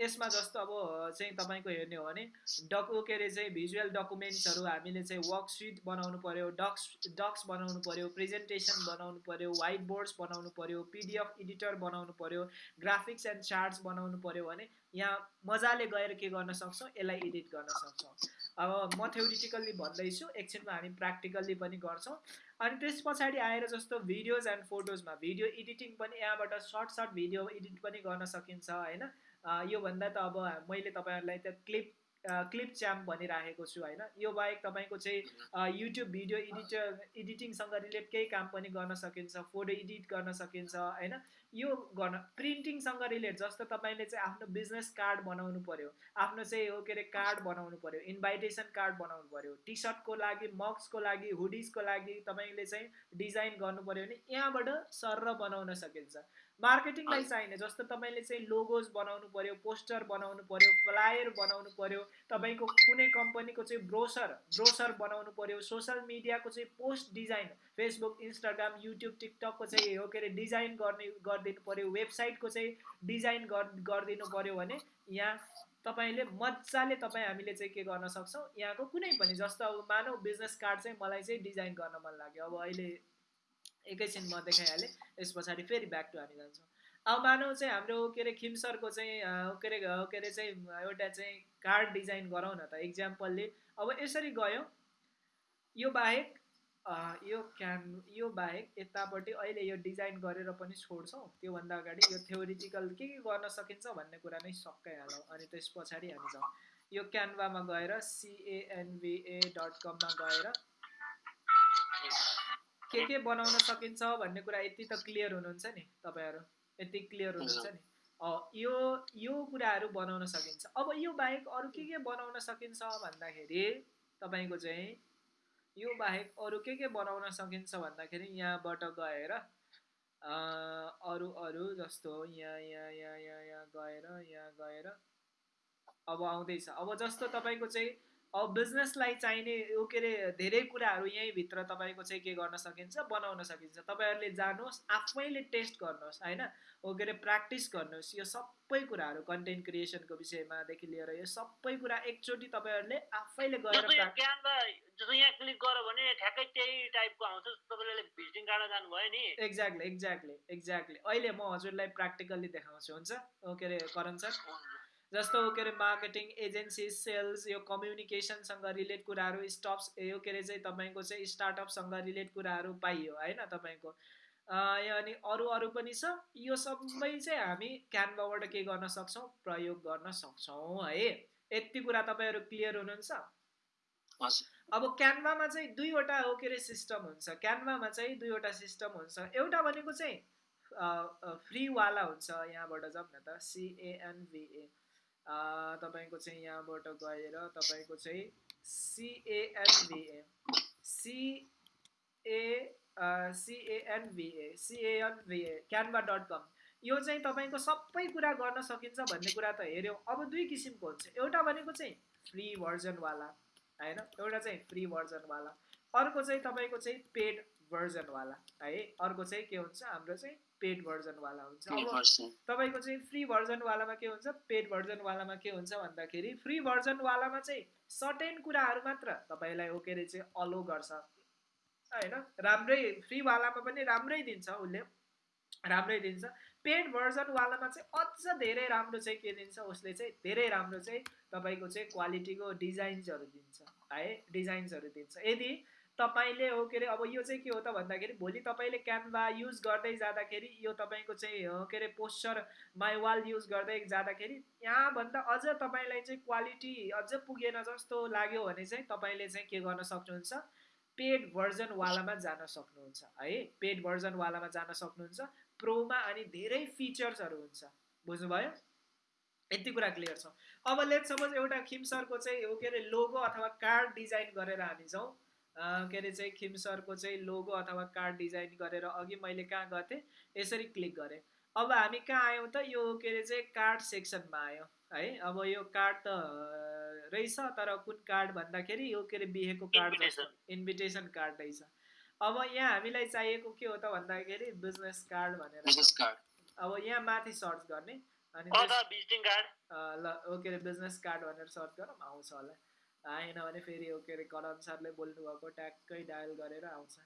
यसमा जस्तो अब चाहिँ तपाईँको हेर्ने हो भने डकु के अरे चाहिँ भिजुअल डकुमेन्ट्सहरू हामीले चाहिँ वर्कसिट बनाउनु पऱ्यो डक्स डक्स बनाउनु पऱ्यो प्रेजेन्टेसन बनाउनु पऱ्यो वाइट बोर्ड्स बनाउनु पऱ्यो पिडिएफ एडिटर बनाउनु पऱ्यो ग्राफिक्स एन्ड चार्ट्स बनाउनु पऱ्यो भने यहाँ मजाले गएर के गर्न सक्छौँ? यसलाई एडिट गर्न सक्छौँ। अब म थ्योरिटिकल्ली भन्दैछु एकछिनमा हामी प्र्याक्टिकल्ली पनि गर्छौँ। अनि त्यस पछाडि आएर जस्तो भिडियोज एन्ड फोटोजमा भिडियो एडिटिङ पनि यहाँबाट सर्ट सर्ट भिडियो एडिट पनि गर्न सकिन्छ होइन? योभन्दा त अब मैले तपाईँहरूलाई त क्लिप क्लिप च्याम्प भनिराखेको छु होइन? यो बाहेक तपाईँको चाहिँ युट्युब भिडियो एडिटर एडिटिङसँग रिलेट केही काम पनि गर्न सकिन्छ फोटो एडिट गर्न सकिन्छ होइन? यो गर्न प्रिन्टिङसँग रिलेट जस्तो तपाईँले चाहिँ आफ्नो बिजनेस कार्ड बनाउनु पऱ्यो आफ्नो चाहिँ हो के अरे कार्ड बनाउनु पऱ्यो इन्भाइटेसन कार्ड बनाउनु पऱ्यो टी सर्टको लागि मक्सको लागि हुडिजको लागि तपाईँले चाहिँ डिजाइन गर्नु पऱ्यो भने यहाँबाट सर बनाउन सकिन्छ। मार्केटिङलाई चाहिने जस्तो तपाईँले चाहिँ लोगोज बनाउनु पऱ्यो पोस्टर बनाउनु पऱ्यो फ्लायर बनाउनु पऱ्यो तपाईँको कुनै कम्पनीको चाहिँ ब्रोसर ब्रोसर बनाउनु पऱ्यो सोसियल मिडियाको चाहिँ post design Facebook Instagram YouTube टिकटकको चाहिँ हो के अरे डिजाइन गर्ने गरिदिनु पऱ्यो वेबसाइटको चाहिँ डिजाइन गरिदिनु पऱ्यो भने यहाँ तपाईँले मजाले तपाईँ हामीले चाहिँ के गर्न सक्छौँ यहाँको कुनै पनि जस्तो अब मानौ बिजनेस कार्ड चाहिँ मलाई चाहिँ डिजाइन गर्न मन लाग्यो अब अहिले एकैछिन म देखाइहालेँ यस पछाडि फेरि ब्याक टु हामी जान्छौँ। अब मानौ चाहिँ हाम्रो के अरे खिमसरको चाहिँ के अरे के अरे चाहिँ एउटा चाहिँ कार्ड डिजाइन गरौँ न त इक्जाम्पलले अब यसरी गयौँ यो बाहेक यो क्यान यो बाहेक यतापट्टि अहिले यो डिजाइन गरेर पनि छोड्छौँ। त्योभन्दा अगाडि यो थ्योरिटिकल के के गर्न सकिन्छ भन्ने कुरा नै सकाइहालौँ अनि त्यस पछाडि हामी जाउँ। यो क्यानभामा गएर सिएनभिए डट कममा गएर के के बनाउन सकिन्छ भन्ने कुरा यति त क्लियर हुनुहुन्छ नि तपाईँहरू? यति क्लियर हुनुहुन्छ नि? यो यो कुराहरू बनाउन सकिन्छ। अब यो बाहेक अरू के के बनाउन सकिन्छ भन्दाखेरि तपाईँको चाहिँ यो बाहेक अरू के के बनाउन सकिन्छ भन्दाखेरि यहाँबाट गएर अरू अरू जस्तो यहाँ यहाँ यहाँ यहाँ यहाँ गएर यहाँ गएर अब आउँदैछ। अब जस्तो तपाईँको चाहिँ अब बिजनेसलाई चाहिने यो के अरे धेरै कुराहरू यहीँभित्र तपाईँको चाहिँ के गर्न सकिन्छ बनाउन सकिन्छ। तपाईँहरूले जानुहोस् आफैले टेस्ट गर्नुहोस् होइन? हो के अरे प्र्याक्टिस गर्नुहोस्। यो सबै कुराहरू कन्टेन्ट क्रिएसनको विषयमादेखि लिएर यो सबै कुरा एकचोटि तपाईँहरूले आफैले गएर यहाँ क्लिक गर्यो भने ठ्याक्कै त्यही टाइपको आउँछ तपाईँले भिजिटिङ कार्ड जानुभयो नि। एक्ज्याक्टली एक्ज्याक्टली एक्ज्याक्टली अहिले म हजुरलाई प्र्याक्टिकल्ली देखाउँछु हुन्छ? के अरे करण सर? जस्तो के अरे मार्केटिङ एजेन्सी सेल्स यो कम्युनिकेसनसँग रिलेट कुराहरू स्टप्स यो के अरे चाहिँ तपाईँको चाहिँ स्टार्टअपसँग रिलेट कुराहरू पाइयो होइन तपाईँको? अनि अरू अरू पनि छ। यो सबै चाहिँ हामी क्यानभाबाट के गर्न सक्छौँ? प्रयोग गर्न सक्छौँ है। यति कुरा तपाईँहरू क्लियर हुनुहुन्छ? अब क्यानभामा चाहिँ दुईवटा हो के अरे सिस्टम हुन्छ। क्यानभामा चाहिँ दुईवटा सिस्टम हुन्छ। एउटा भनेको चाहिँ फ्रीवाला हुन्छ यहाँबाट जाउँ न त सिएएनभिए तपाईँको चाहिँ यहाँबाट गएर तपाईँको चाहिँ सिएएनभिए सिए सिएएनभिए सिएएनभिए क्यानभा डट कम यो चाहिँ तपाईँको सबै कुरा गर्न सकिन्छ भन्ने कुरा त हेऱ्यौँ अब दुई किसिमको हुन्छ एउटा भनेको चाहिँ फ्री भर्जनवाला होइन एउटा चाहिँ फ्री भर्जनवाला अर्को चाहिँ तपाईँको चाहिँ पेड भर्जनवाला है अर्को चाहिँ के हुन्छ हाम्रो चाहिँ पेड भर्जनवाला हुन्छ। अब तपाईँको चाहिँ फ्री भर्जनवालामा के हुन्छ? पेड भर्जनवालामा के हुन्छ भन्दाखेरि फ्री भर्जनवालामा चाहिँ सर्टेन कुराहरू मात्र तपाईँलाई अरे चाहिँ अलो गर्छ। होइन? राम्रै फ्रीवालामा पनि राम्रै दिन्छ उसले। राम्रै दिन्छ। पेड भर्जनवालामा चाहिँ अझ धेरै राम्रो चाहिँ के दिन्छ? उसले चाहिँ धेरै राम्रो चाहिँ तपाईँको चाहिँ क्वालिटीको डिजाइन्सहरू दिन्छ। है? डिजाइन्सहरू दिन्छ। यदि तपाईँले हो के अरे अब यो चाहिँ के हो त भन्दाखेरि भोलि तपाईँले क्यानभा युज गर्दै जाँदाखेरि यो तपाईँको चाहिँ हो के अरे पोस्चर माइवाल युज गर्दै जाँदाखेरि यहाँभन्दा अझ तपाईँलाई चाहिँ क्वालिटी अझ पुगेन जस्तो लाग्यो भने चाहिँ तपाईँले चाहिँ के गर्न सक्नुहुन्छ? पेड भर्जनवालामा जान सक्नुहुन्छ है? पेड भर्जनवालामा जान सक्नुहुन्छ। प्रोमा अनि धेरै फिचर्सहरू हुन्छ। बुझ्नुभयो? यति कुरा क्लियर छ। अब लेट सपोज एउटा खिम सरको चाहिँ के अरे लोगो अथवा कार्ड डिजाइन गरेर हामी जाउँ। के अरे चाहिँ खिम सरको चाहिँ लोगो अथवा कार्ड डिजाइन गरेर अघि मैले कहाँ थिएँ यसरी क्लिक गरेँ। अब हामी कहाँ आयौँ त? यो के अरे चाहिँ कार्ड सेक्सनमा आयौँ है? अब यो कार्ड त रहेछ तर कुन कार्ड भन्दाखेरि यो के अरे बिहेको कार्ड इन्भिटेसन कार्ड रहेछ। अब यहाँ हामीलाई चाहिएको के हो त भन्दाखेरि बिजनेस कार्ड भनेर अब यहाँ माथि सर्च गर्ने अनि ल ओके बिजनेस कार्ड भनेर सर्च गरौँ आउँछ होला। आएन भने फेरि ओके अरे करण सरले बोल्नु भएको ट्याक्कै डायल गरेर आउँछ।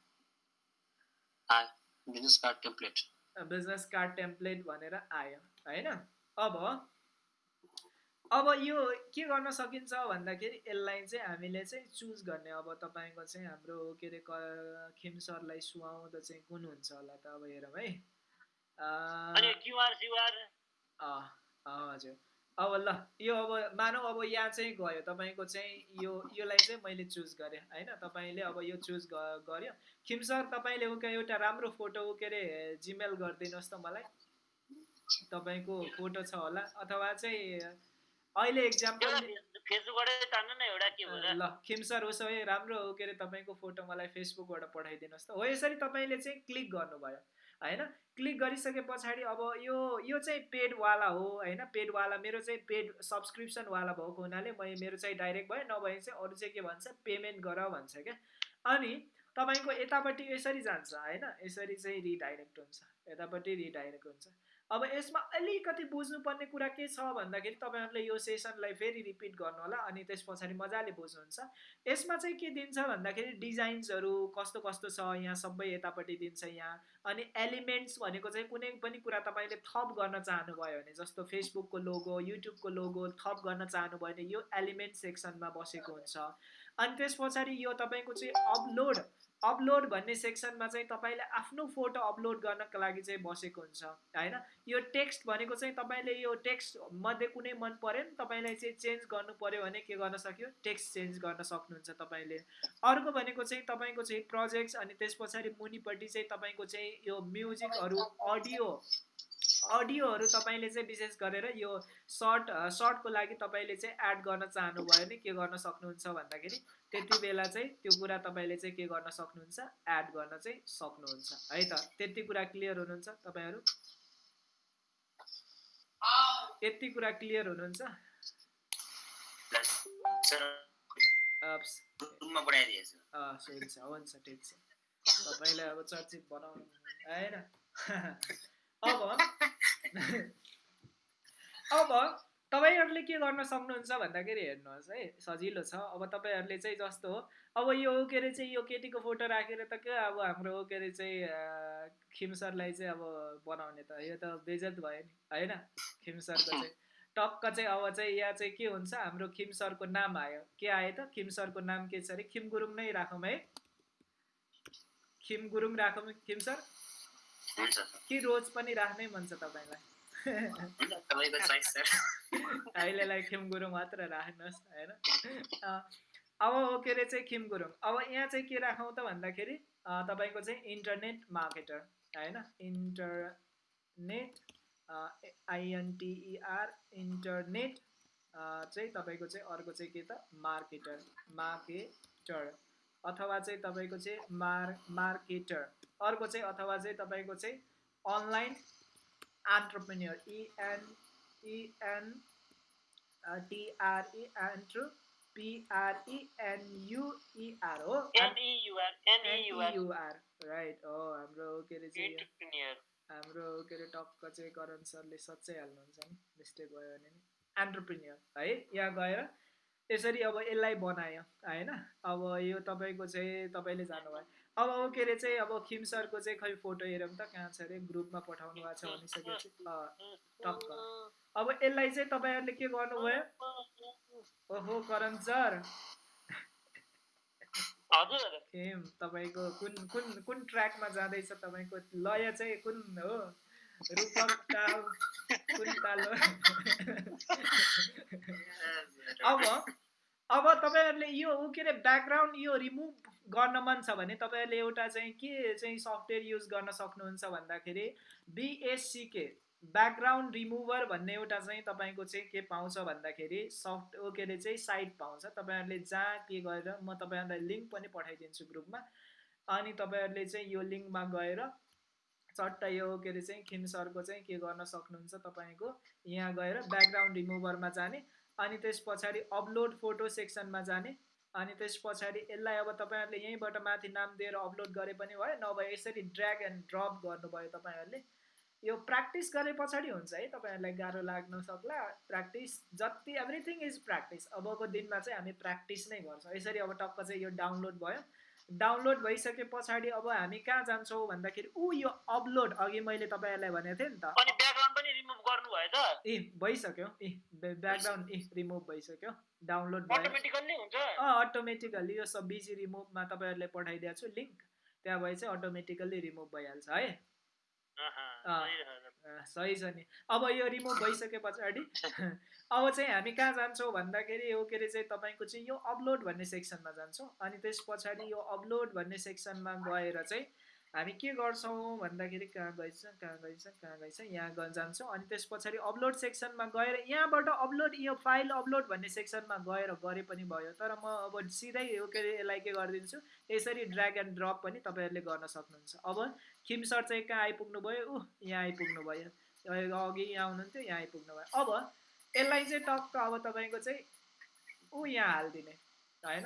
Business card template business card template भनेर आयो होइन? अब अब यो के गर्न सकिन्छ भन्दाखेरि यसलाई चाहिँ हामीले चाहिँ चुज गर्ने। अब तपाईँको चाहिँ हाम्रो के अरे खिम सरलाई सुहाउँदा चाहिँ कुन हुन्छ होला त अब हेरौँ है। हजुर। अब ल यो अब मानौ अब यहाँ चाहिँ गयो। तपाईँको चाहिँ यो योलाई चाहिँ मैले चुज गरेँ होइन? तपाईँले अब यो चुज गर्यो। खिम सर तपाईँले एउटा राम्रो फोटो के अरे जिमेल गरिदिनुहोस् त मलाई। तपाईँको फोटो छ होला। अथवा चाहिँ अहिले एक्जाम्पल ल खिम सर उसो भए राम्रो के अरे तपाईँको फोटो मलाई फेसबुकबाट पठाइदिनुहोस् त। हो यसरी तपाईँले चाहिँ क्लिक गर्नुभयो। होइन? क्लिक गरिसके पछाडि अब यो यो चाहिँ पेडवाला हो होइन? पेडवाला मेरो चाहिँ पेड सब्सक्रिप्सनवाला भएको हुनाले म मेरो चाहिँ डाइरेक्ट भयो नभए चाहिँ अरू चाहिँ के भन्छ पेमेन्ट गर भन्छ क्या? अनि तपाईँको यतापट्टि यसरी जान्छ होइन? यसरी चाहिँ रिडाइरेक्ट हुन्छ यतापट्टि रिडाइरेक्ट हुन्छ। अब यसमा अलिकति बुझ्नुपर्ने कुरा के छ भन्दाखेरि तपाईँहरूले यो सेसनलाई फेरि रिपिट गर्नु होला अनि त्यस पछाडि मजाले बुझ्नुहुन्छ। यसमा चाहिँ के दिन्छ भन्दाखेरि डिजाइन्सहरू कस्तो कस्तो छ यहाँ सबै यतापट्टि दिन्छ यहाँ। अनि एलिमेन्ट्स भनेको चाहिँ कुनै पनि कुरा तपाईँले थप गर्न चाहनुभयो भने जस्तो फेसबुकको लोगो युट्युबको लोगो थप गर्न चाहनुभयो भने यो एलिमेन्ट सेक्सनमा बसेको हुन्छ। अनि त्यस पछाडि यो तपाईँको चाहिँ अपलोड अपलोड भन्ने सेक्सनमा चाहिँ तपाईँले आफ्नो फोटो अपलोड गर्नको लागि चाहिँ बसेको हुन्छ होइन? यो टेक्स्ट भनेको चाहिँ तपाईँले यो टेक्स्ट मध्ये कुनै मन पऱ्यो नि तपाईँलाई चाहिँ चेन्ज गर्नु पऱ्यो भने के गर्न सक्यो? टेक्स्ट चेन्ज गर्न सक्नुहुन्छ तपाईँले। अर्को भनेको चाहिँ तपाईँको चाहिँ प्रोजेक्ट्स अनि त्यस पछाडि मुनिपट्टि चाहिँ तपाईँको चाहिँ यो म्युजिकहरू अडियो अडियोहरू तपाईँले चाहिँ विशेष गरेर यो सर्ट सर्टको लागि तपाईँले चाहिँ एड गर्न चाहनुभयो भने के गर्न सक्नुहुन्छ भन्दाखेरि त्यति बेला चाहिँ त्यो कुरा तपाईँले चाहिँ के गर्न सक्नुहुन्छ? एड गर्न चाहिँ सक्नुहुन्छ। है त? त्यति कुरा क्लियर हुनुहुन्छ तपाईँहरू? यति कुरा क्लियर हुनुहुन्छ? हुन्छ ठिक छ। तपाईँलाई अब चर्चित बनाउनु होइन अब अब तपाईँहरूले के गर्न सक्नुहुन्छ भन्दाखेरि हेर्नुहोस् है सजिलो छ। अब तपाईँहरूले चाहिँ जस्तो हो अब यो के अरे चाहिँ यो केटीको फोटो राखेर त के अब हाम्रो के अरे चाहिँ खिमसरलाई चाहिँ अब बनाउने त यो त बेजत भयो नि होइन? खिमसरको चाहिँ टक्क चाहिँ अब चाहिँ यहाँ चाहिँ के हुन्छ हाम्रो खिमसरको नाम आयो। के आयो त? खिमसरको नाम के छ अरे? खिम गुरुङ नै राखौँ है। खिम गुरुङ राखौँ खिमसर कि रोज पनि राख्नै मन छ तपाईँलाई? अहिलेलाई खिम गुरुङ मात्र राख्नुहोस् होइन? अब के अरे चाहिँ खिम गुरुङ अब यहाँ चाहिँ के राखौँ त भन्दाखेरि तपाईँको चाहिँ इन्टरनेट मार्केटर होइन? इन्टरनेट आइएनटिइआर इन्टरनेट चाहिँ तपाईँको चाहिँ अर्को चाहिँ के त? मार्केटर मार्केटर अथवा चाहिँ तपाईँको चाहिँ मार मार्केटर अर्को चाहिँ अथवा चाहिँ तपाईँको चाहिँ अनलाइन एन्टरप्रेन्यर इएन इएन टिआरई एन्ट्र पिआरइएनयुइआर हो। एनइयुआर राइट हो हाम्रो के अरे चाहिँ हाम्रो के अरे टक्क चाहिँ करण सरले सच्चै हाल्नुहुन्छ नि मिस्टेक भयो भने नि। एन्टरप्रिन्यर है यहाँ गएर यसरी अब यसलाई बनायो होइन। अब यो तपाईँको चाहिँ तपाईँले जानुभयो। अब अब के अरे चाहिँ अब खिम सरको चाहिँ खै फोटो हेरौँ त कहाँ छ अरे? ग्रुपमा पठाउनु भएको छ भनिसकेपछि टक्क। अब यसलाई चाहिँ तपाईँहरूले के गर्नुभयो? ओहो करण सर। खिम तपाईँको कुन कुन कुन ट्र्याकमा जाँदैछ तपाईँको? लय चाहिँ कुन हो? रूपक ताल कुन ताल हो? अब अब तपाईँहरूले यो के अरे ब्याकग्राउन्ड यो रिमुभ गर्न मन छ भने तपाईँहरूले एउटा चाहिँ के चाहिँ सफ्टवेयर युज गर्न सक्नुहुन्छ भन्दाखेरि बिएससिके ब्याकग्राउन्ड रिमुभर भन्ने एउटा चाहिँ तपाईँको चाहिँ के पाउँछ भन्दाखेरि सफ्ट के अरे चाहिँ साइट पाउँछ। तपाईँहरूले जहाँ के गरेर म तपाईँहरूलाई लिङ्क पनि पठाइदिन्छु ग्रुपमा। अनि तपाईँहरूले चाहिँ यो लिङ्कमा गएर चट्ट यो के अरे चाहिँ खिम सरको चाहिँ के गर्न सक्नुहुन्छ तपाईँको यहाँ गएर ब्याकग्राउन्ड रिमुभरमा जाने। अनि त्यस पछाडि अपलोड फोटो सेक्सनमा जाने। अनि त्यस पछाडि यसलाई अब तपाईँहरूले यहीँबाट माथि नाम दिएर अपलोड गरे पनि भयो नभए यसरी ड्र्याग एन्ड ड्रप गर्नुभयो तपाईँहरूले। यो प्र्याक्टिस गरे पछाडि हुन्छ है तपाईँहरूलाई गाह्रो लाग्न सक्ला। प्र्याक्टिस जति एभ्रिथिङ इज प्र्याक्टिस अबको दिनमा चाहिँ हामी प्र्याक्टिस नै गर्छौँ। यसरी अब टक्क चाहिँ यो डाउनलोड भयो। डाउनलोड भइसके पछाडि अब हामी कहाँ जान्छौँ भन्दाखेरि ऊ यो अपलोड अघि मैले तपाईँहरूलाई भनेको थिएँ नि त। अनि ब्याकग्राउन्ड पनि रिमुभ गर्नु भयो त। ए भइसक्यो। ए ब्याकग्राउन्ड रिमुभ भइसक्यो। डाउनलोड अँ अटोमेटिकल्ली यो सब बिजी रिमुभमा तपाईँहरूले पठाइदिएको छु लिङ्क त्यहाँ भए चाहिँ अटोमेटिकल्ली रिमुभ भइहाल्छ है। सही छ नि। अब यो रिमुभ भइसके पछाडि अब चाहिँ हामी कहाँ जान्छौँ भन्दाखेरि यो के अरे चाहिँ तपाईँको चाहिँ यो अपलोड भन्ने सेक्सनमा जान्छौँ। अनि त्यस पछाडि यो अपलोड भन्ने सेक्सनमा गएर चाहिँ हामी के गर्छौँ भन्दाखेरि कहाँ गइछ कहाँ गइछ कहाँ गइछ यहाँ जान्छौँ अनि त्यस पछाडि अपलोड सेक्सनमा गएर यहाँबाट अपलोड यो फाइल अपलोड भन्ने सेक्सनमा गएर गरे पनि भयो। तर म अब सिधै के अरे यसलाई के गरिदिन्छु? यसरी ड्र्याग एन्ड ड्रप पनि तपाईँहरूले गर्न सक्नुहुन्छ। अब खिम सर चाहिँ कहाँ आइपुग्नु भयो? ऊ यहाँ आइपुग्नु भयो। अघि यहाँ हुनुहुन्थ्यो यहाँ आइपुग्नु भयो। अब यसलाई चाहिँ टक्क अब तपाईँको चाहिँ ऊ यहाँ हालिदिने होइन?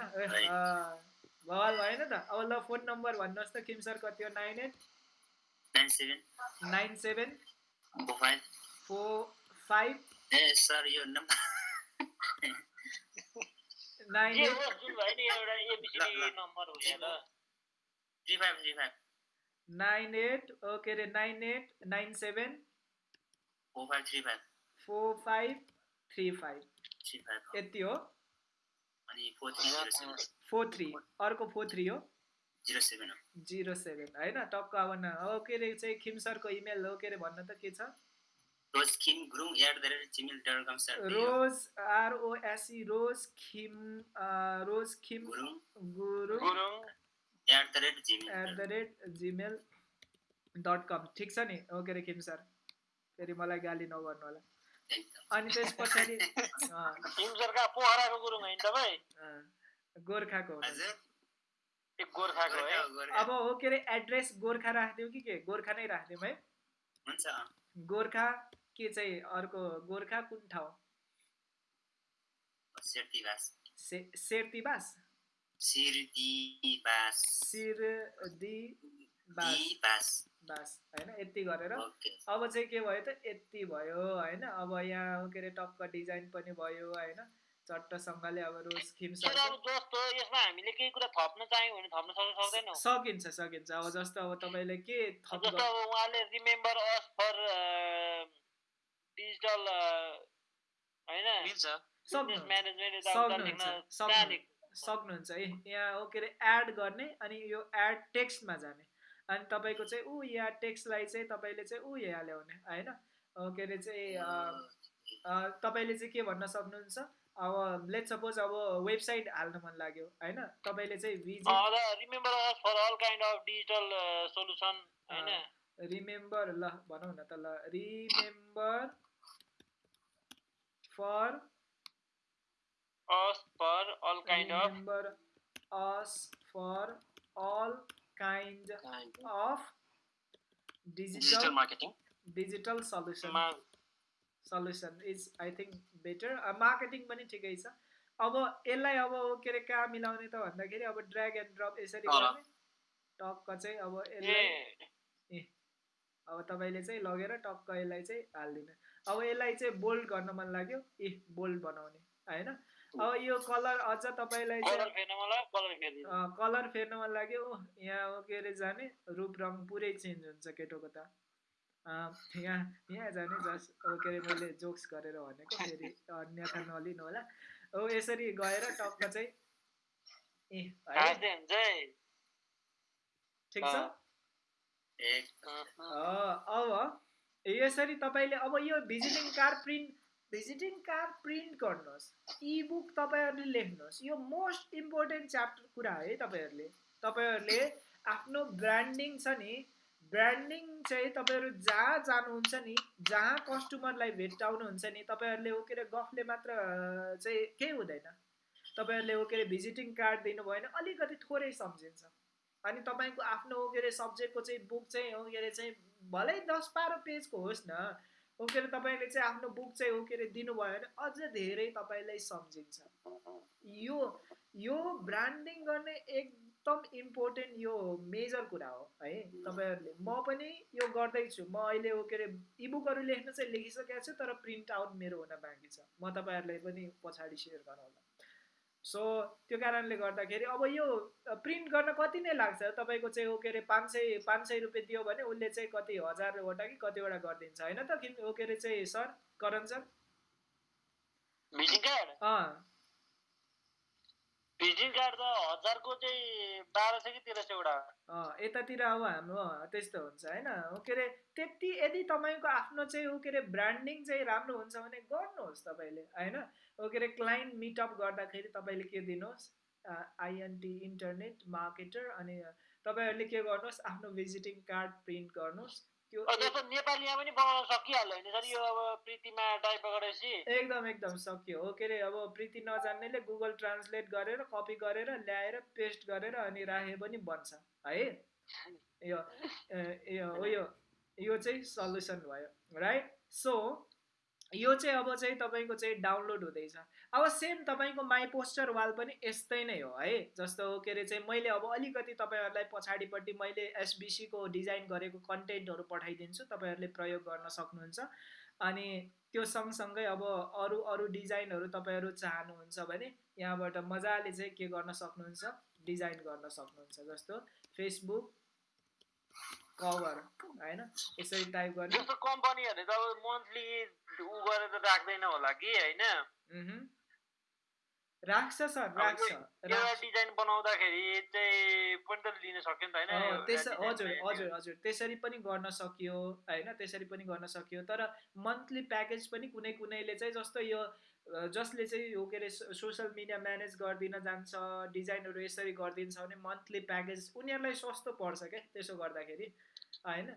भवाल भएन त अब ल फ़ोन नम्बर भन्नुहोस् त किम सर कति हो nine eight nine seven nine seven four five ए सर यो number nine eight three five three five nine eight के अरे nine eight nine seven four five three five four five three five यति हो अनि four three four three. अर्को four three हो? Zero seven हो। Zero seven होइन? टक्क अब न अब के अरे चाहिँ खिम सरको इमेल हो के अरे भन्नु त के छ? Rose Khim Gurung at the rate Gmail dot com sir rose ROSE rose Khim rose Khim Gurung. Guru Gurung. At the rate Gmail at the rate Gmail dot com ठिक छ नि? हो के अरे खिम सर? फेरि मलाई गाली नगर्नु होला। अनि त्यस पछाडि हिमसरका पोखराको गुरुङ होइन तपाईँ? गोर्खाको हो। हजुर। एक गोर्खाको है? गोर्खा। अब हो के अरे एड्रेस गोर्खा राखिदिउँ कि के? गोर्खा नै राखिदिउँ है। हुन्छ। गोर्खा के चाहिँ अर्को गोर्खा कुन ठाउँ? सेर्तीबास से सेर्तीबास सिरदीबास। सिरदी बास दीबास। बास होइन? यति गरेर। अब चाहिँ के भयो त? यति भयो होइन? अब यहाँ के अरे टक्क डिजाइन पनि भयो होइन? चट्टसँगले अब रोज जस्तो यसमा हामीले केही कुरा थप्न चाह्यौँ भने थप्न सक्छ सक्दैनौँ। सकिन्छ सकिन्छ। अब जस्तो अब तपाईँले के थप जस्तो अब उहाँले रिमेम्बर अस फर डिजिटल होइन? सक्नुहुन्छ, है यहाँ हो के अरे एड गर्ने अनि यो एड टेक्स्टमा जाने। अनि तपाईँको चाहिँ ऊ यहाँ टेक्स्टलाई चाहिँ तपाईँले चाहिँ ऊ यहाँ ल्याउने होइन? के अरे चाहिँ तपाईँले चाहिँ के भन्न सक्नुहुन्छ? अब लेट सपोज अब वेबसाइट हाल्न मन लाग्यो होइन? तपाईँले चाहिँ visit remember us for all kind of digital solution होइन? रिमेम्बर ल भनौँ न त ल remember for us for all kind of remember us for all kind of digital digital marketing digital solution solution is I think better marketing पनि ठिकै छ। अब यसलाई अब के अरे कहाँ मिलाउने त भन्दाखेरि अब ड्र्याग एन्ड ड्रप यसरी। गर्ने। टक्क चाहिँ अब यसलाई अब तपाईँले चाहिँ लगेर टक्क यसलाई चाहिँ हालिदिनु। अब यसलाई चाहिँ बोल्ड गर्न मन लाग्यो। ए बोल्ड बनाउने होइन? अब यो कलर अझ तपाईँलाई कलर फेर्न मन लाग्यो। यहाँ के अरे जाने? रूप रङ पुरै चेन्ज हुन्छ केटोको त। यहाँ यहाँ जाने जस के अरे मैले जोक्स गरेर भनेको फेरि अन्यथा नलिनु होला। हो यसरी गएर टक्क चाहिँ ए ठिक छ? अब यसरी तपाईँले अब यो visiting card print visiting card print गर्नुहोस्। इबुक तपाईँहरूले लेख्नुहोस्। यो मोस्ट इम्पोर्टेन्ट च्याप्टर कुरा है तपाईँहरूले। तपाईँहरूले आफ्नो ब्रान्डिङ छ नि ब्रान्डिङ चाहिँ तपाईँहरू जहाँ जानुहुन्छ नि जहाँ कस्टमरलाई भेट्टाउनुहुन्छ नि तपाईँहरूले हो के अरे गफले मात्र चाहिँ केही हुँदैन। तपाईँहरूले हो के अरे भिजिटिङ कार्ड दिनुभयो भने अलिकति थोरै सम्झिन्छ। अनि तपाईँको आफ्नो हो के अरे सब्जेक्टको चाहिँ बुक चाहिँ हो के अरे चाहिँ भलै दस बाह्र पेजको होस् न हो के अरे तपाईँले चाहिँ आफ्नो बुक चाहिँ हो के अरे दिनुभयो भने अझ धेरै तपाईँलाई सम्झिन्छ। यो यो ब्रान्डिङ गर्ने एकदम इम्पोर्टेन्ट यो मेजर कुरा हो है? तपाईँहरूले म पनि यो गर्दैछु। म अहिले हो के अरे इबुकहरू लेख्न चाहिँ लेखिसकेको छु तर प्रिन्ट आउट मेरो हुन बाँकी छ। म तपाईँहरूलाई पनि पछाडि सेयर गराउँला सो त्यो कारणले गर्दाखेरि अब यो प्रिन्ट गर्न कति नै लाग्छ तपाईँको चाहिँ हो के अरे पाँच सय पाँच सय रुपियाँ दियो भने उसले चाहिँ कति हजारवटा कि कतिवटा गरिदिन्छ होइन त? किन हो के अरे चाहिँ सर करण सर? यतातिर अब हाम्रो त्यस्तो हुन्छ होइन? के अरे त्यति यदि तपाईँको आफ्नो चाहिँ हो के अरे ब्रान्डिङ चाहिँ राम्रो हुन्छ भने गर्नुहोस् तपाईँले होइन? हो के अरे क्लाइन्ट मिटअप गर्दाखेरि तपाईँले के दिनुहोस्? आइएनटी इन्टरनेट मार्केटर अनि तपाईँहरूले के गर्नुहोस् आफ्नो भिजिटिङ कार्ड प्रिन्ट गर्नुहोस्। जस्तो नेपालीमा पनि बनाउन सकिहाल्यो होइन सर यो अब प्रीतिमा टाइप गरेपछि। एकदम एकदम सक्यो हो। के अरे अब प्रीति नजान्नेले गुगल ट्रान्सलेट गरेर कपी गरेर ल्याएर पेस्ट गरेर अनि राखे पनि बन्छ है? यो यो यो चाहिँ सल्युसन भयो राइट सो यो चाहिँ अब चाहिँ तपाईँको चाहिँ डाउनलोड हुँदैछ। अब सेम तपाईँको माई पोस्टर वाल पनि यस्तै नै हो है। जस्तो के अरे चाहिँ मैले अब अलिकति तपाईँहरूलाई पछाडिपट्टि मैले एसबिसीको डिजाइन गरेको कन्टेन्टहरू पठाइदिन्छु तपाईँहरूले प्रयोग गर्न सक्नुहुन्छ। अनि त्यो सँगसँगै अब अरू अरू डिजाइनहरू तपाईँहरू चाहनुहुन्छ भने यहाँबाट मजाले चाहिँ के गर्न सक्नुहुन्छ? डिजाइन गर्न सक्नुहुन्छ जस्तो। फेसबुक कभर होइन? यसरी टाइप गर्ने। जस्तो कम्पनीहरूले त अब मन्थली उ गरेर त राख्दैन होला कि होइन। राख्छ सर राख्छ। एउटा डिजाइन बनाउँदाखेरि चाहिँ पनि त लिन सक्यो नि त होइन? त्यस हजुर हजुर हजुर। त्यसरी पनि गर्न सकियो होइन? त्यसरी पनि गर्न सकियो। तर मन्थली प्याकेज पनि कुनै कुनैले चाहिँ जस्तो यो जसले चाहिँ यो के अरे सोसियल मिडिया म्यानेज गरिदिन जान्छ डिजाइनहरू यसरी गरिदिन्छ भने मन्थली प्याकेज उनीहरूलाई सस्तो पर्छ क्या त्यसो गर्दाखेरि होइन?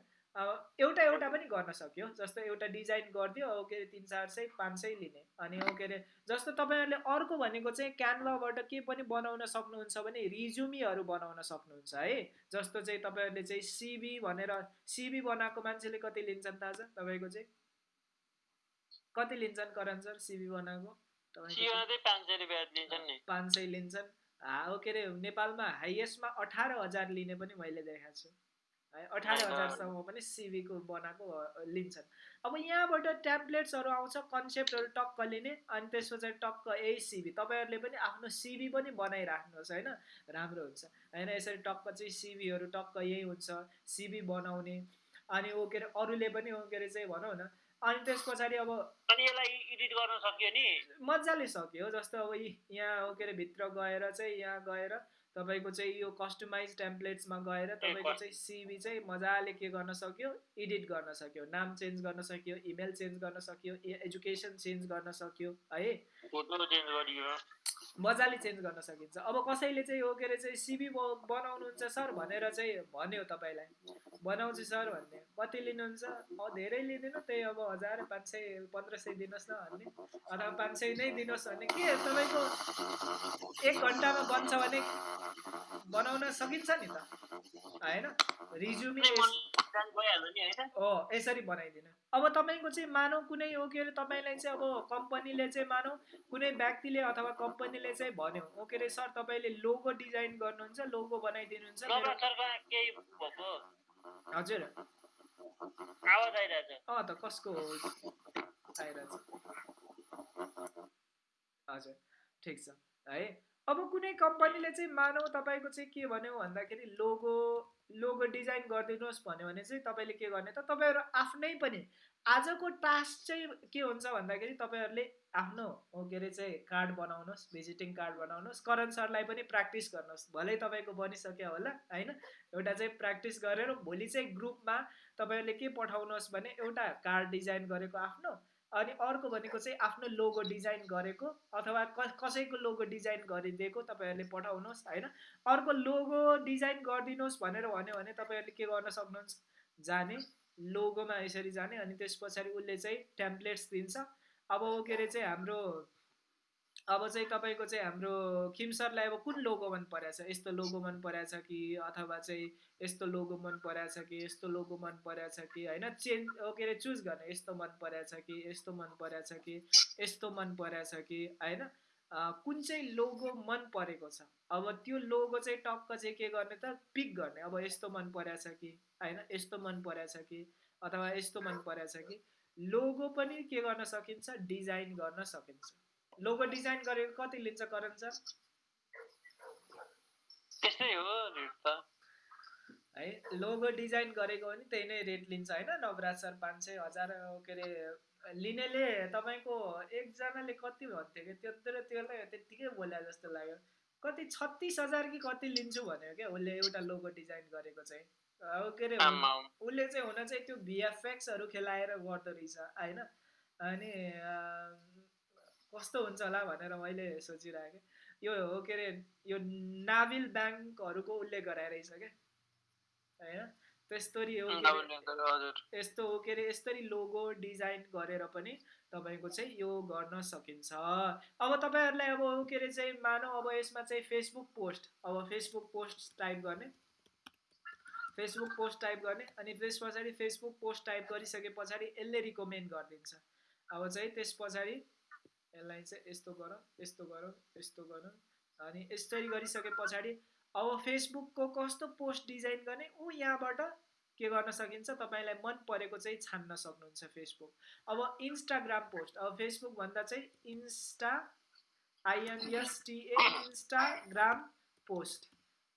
एउटा एउटा पनि गर्न सक्यो जस्तो एउटा डिजाइन गरिदियो हो के अरे तिन चार सय पाँच सय लिने अनि हो के अरे जस्तो तपाईँहरूले अर्को भनेको चाहिँ क्यानभाबाट के पनि बनाउन सक्नुहुन्छ भने रिज्युमीहरू बनाउन सक्नुहुन्छ है? जस्तो चाहिँ तपाईँहरूले चाहिँ सिबी भनेर सिबी बनाएको मान्छेले कति लिन्छन् छ तपाईँको चाहिँ? कति लिन्छन् करण सर सिबी बनाएको पाँच सय लिन्छन् हा के अरे नेपालमा हाइएस्टमा अठार हजार लिने पनि मैले देखाएको छु। है अठार। हजारसम्म पनि सिबीको बनाएको लिन्छन्। अब यहाँबाट ट्याब्लेट्सहरू आउँछ कन्सेप्टहरू टक्क लिने अनि त्यसको चाहिँ टक्क यही सिबी। तपाईँहरूले पनि आफ्नो सिबी पनि बनाइराख्नुहोस् होइन? राम्रो हुन्छ। होइन यसरी टक्क चाहिँ सिबीहरू टक्क यही हुन्छ सिबी बनाउने। अनि हो के अरे अरूले पनि हो के अरे चाहिँ भनौँ न अनि त्यस पछाडि अब अनि यसलाई एडिट गर्न सकियो नि? मजाले सक्यो जस्तो अब यहाँ हो के अरे भित्र गएर चाहिँ यहाँ गएर तपाईँको चाहिँ यो कस्टमाइज टेम्प्लेट्समा गएर तपाईँको चाहिँ सिबी चाहिँ मजाले के गर्न सक्यो? एडिट गर्न सक्यो नाम चेन्ज गर्न सक्यो इमेल चेन्ज गर्न सक्यो एजुकेसन चेन्ज गर्न सक्यो है? मजाले चेन्ज गर्न सकिन्छ। अब कसैले चाहिँ हो के अरे चाहिँ सिबी बनाउनुहुन्छ सर भनेर चाहिँ भन्यो तपाईँलाई। बनाउँछु सर भन्ने। कति लिनुहुन्छ? धेरै लिँदैन। त्यही अब हजार पाँच सय पन्ध्र सय दिनुहोस् न भन्ने। अथवा पाँच सय नै दिनुहोस् भने के तपाईँको एक घन्टामा बन्छ भने बनाउन सकिन्छ नि त? होइन? रिज्युमी हो यसरी बनाइदिनु। अब तपाईँको चाहिँ मानौ कुनै हो के अरे तपाईँलाई चाहिँ अब कम्पनीले चाहिँ मानौ कुनै व्यक्तिले अथवा कम्पनीले चाहिँ भन्यो हो के अरे सर तपाईँले लोगो डिजाइन गर्नुहुन्छ लोगो बनाइदिनुहुन्छ हजुर। अँ त कसको हो? आइरहेछ। हजुर ठिक छ। है अब कुनै कम्पनीले चाहिँ मानौ तपाईँको चाहिँ के भन्यो भन्दाखेरि लोगो लोगो डिजाइन गरिदिनुहोस् भन्यो भने चाहिँ तपाईँले के गर्ने त तपाईँहरू आफ्नै पनि आजको टास्क चाहिँ के हुन्छ भन्दाखेरि तपाईँहरूले आफ्नो के अरे चाहिँ कार्ड बनाउनुहोस् भिजिटिङ कार्ड बनाउनुहोस् करण सरलाई पनि प्र्याक्टिस गर्नुहोस्। भलै तपाईँको बनिसक्यो होला होइन? एउटा चाहिँ प्र्याक्टिस गरेर भोलि चाहिँ ग्रुपमा तपाईँहरूले के पठाउनुहोस् भने एउटा कार्ड डिजाइन गरेको आफ्नो अनि अर्को भनेको चाहिँ आफ्नो लोगो डिजाइन गरेको अथवा कसैको लोगो डिजाइन गरिदिएको तपाईँहरूले पठाउनुहोस् होइन? अर्को लोगो डिजाइन गरिदिनुहोस् भनेर भन्यो भने तपाईँहरूले के गर्न सक्नुहुन्छ? जाने लोगोमा यसरी जाने अनि त्यस पछाडि उसले चाहिँ टेम्प्लेट्स दिन्छ। अब के अरे चाहिँ हाम्रो अब चाहिँ तपाईँको चाहिँ हाम्रो खिम सरलाई अब कुन लोगो मन परेछ यस्तो लोगो मन परेछ कि अथवा चाहिँ यस्तो लोगो मन परेछ कि यस्तो लोगो मन परेछ कि होइन चेन्ज के अरे चुज गर्ने यस्तो मन परेछ कि यस्तो मन परेछ कि यस्तो मन परेछ कि होइन कुन चाहिँ लोगो मन परेको छ अब त्यो लोगो चाहिँ टक्क चाहिँ के गर्ने त पिक गर्ने अब यस्तो मन परेछ कि होइन यस्तो मन परेछ कि अथवा यस्तो मन परेछ कि लोगो पनि के गर्न सकिन्छ डिजाइन गर्न सकिन्छ लोगो डिजाइन गरेको कति लिन्छ करण सर? त्यस्तै हो रेट त। है लोगो डिजाइन गरेको पनि त्यही नै रेट लिन्छ होइन? नवराज सर पाँच सय हजार के अरे लिनेले तपाईँको एकजनाले कति भन्थ्यो कि? त्यत्रो त्यसलाई त्यत्तिकै बोल्या जस्तो लाग्यो। कति छत्तिस हजार कि कति लिन्छु भन्यो क्या उसले एउटा लोगो डिजाइन गरेको चाहिँ। के अरे उसले चाहिँ हुन चाहिँ त्यो भिएफएक्सहरू खेलाएर गर्दो रहेछ होइन? अनि कस्तो हुन्छ होला भनेर मैले सोचिरहेको यो हो के अरे यो नाभिल ब्याङ्कहरूको उल्लेख गराइरहेछ क्या। होइन? त्यस्तरी हो यस्तो हो के अरे यस्तरी लोगो डिजाइन गरेर पनि तपाईँको चाहिँ यो गर्न सकिन्छ। अब तपाईँहरूलाई अब के अरे चाहिँ मानौ अब यसमा चाहिँ फेसबुक पोस्ट अब फेसबुक पोस्ट टाइप गर्ने। फेसबुक पोस्ट टाइप गर्ने अनि त्यस पछाडि फेसबुक पोस्ट टाइप गरिसके पछाडि यसले रिकमेन्ड गरिदिन्छ। अब चाहिँ त्यस पछाडि यसलाई चाहिँ यस्तो गरौँ यस्तो गरौँ यस्तो गरौँ। अनि यसरी गरिसके पछाडि अब फेसबुकको कस्तो पोस्ट डिजाइन गर्ने ऊ यहाँबाट के गर्न सकिन्छ तपाईँलाई मन परेको चाहिँ छान्न सक्नुहुन्छ फेसबुक। अब इन्स्टाग्राम पोस्ट अब फेसबुक भन्दा चाहिँ insta I N S T A Instagram post.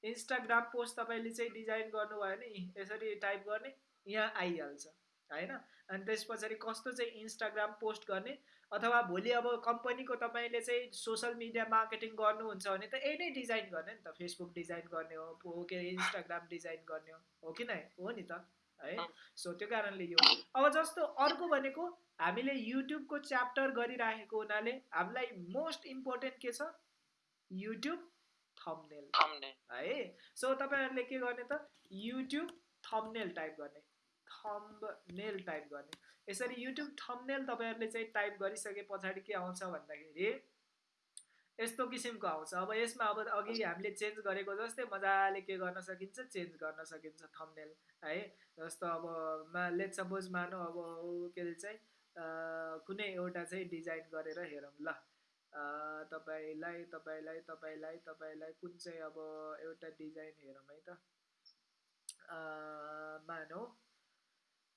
Instagram post तपाईँले चाहिँ डिजाइन गर्नुभयो भने यसरी टाइप गर्ने यहाँ आइहाल्छ होइन? अनि त्यस पछाडि कस्तो चाहिँ इन्स्टाग्राम पोस्ट गर्ने अथवा भोलि अब कम्पनीको तपाईँले चाहिँ सोसियल मिडिया मार्केटिङ गर्नुहुन्छ भने त यही नै डिजाइन गर्ने नि त। फेसबुक डिजाइन गर्ने हो के अरे इन्स्टाग्राम डिजाइन गर्ने हो हो कि नै? हो नि त है? सो त्यो कारणले यो अब जस्तो अर्को भनेको हामीले युट्युबको च्याप्टर गरिराखेको हुनाले हामीलाई मोस्ट इम्पोर्टेन्ट के छ? युट्युब थम्नेल है? सो तपाईँहरूले के गर्ने त? युट्युब थम्नेल टाइप गर्ने। थम्बनेल टाइप गर्ने। यसरी युट्युब थम्नेल तपाईँहरूले चाहिँ टाइप गरिसके पछाडि के आउँछ भन्दाखेरि यस्तो किसिमको आउँछ। अब यसमा अब अघि हामीले चेन्ज गरेको जस्तै मजाले के गर्न सकिन्छ चेन्ज गर्न सकिन्छ थम्नेल है? जस्तो अब मा लेट सपोज मानौँ अब के अरे चाहिँ कुनै एउटा चाहिँ डिजाइन गरेर हेरौँ ल। तपाईँलाई तपाईँलाई तपाईँलाई तपाईँलाई कुन चाहिँ अब एउटा डिजाइन हेरौँ है त? मानौँ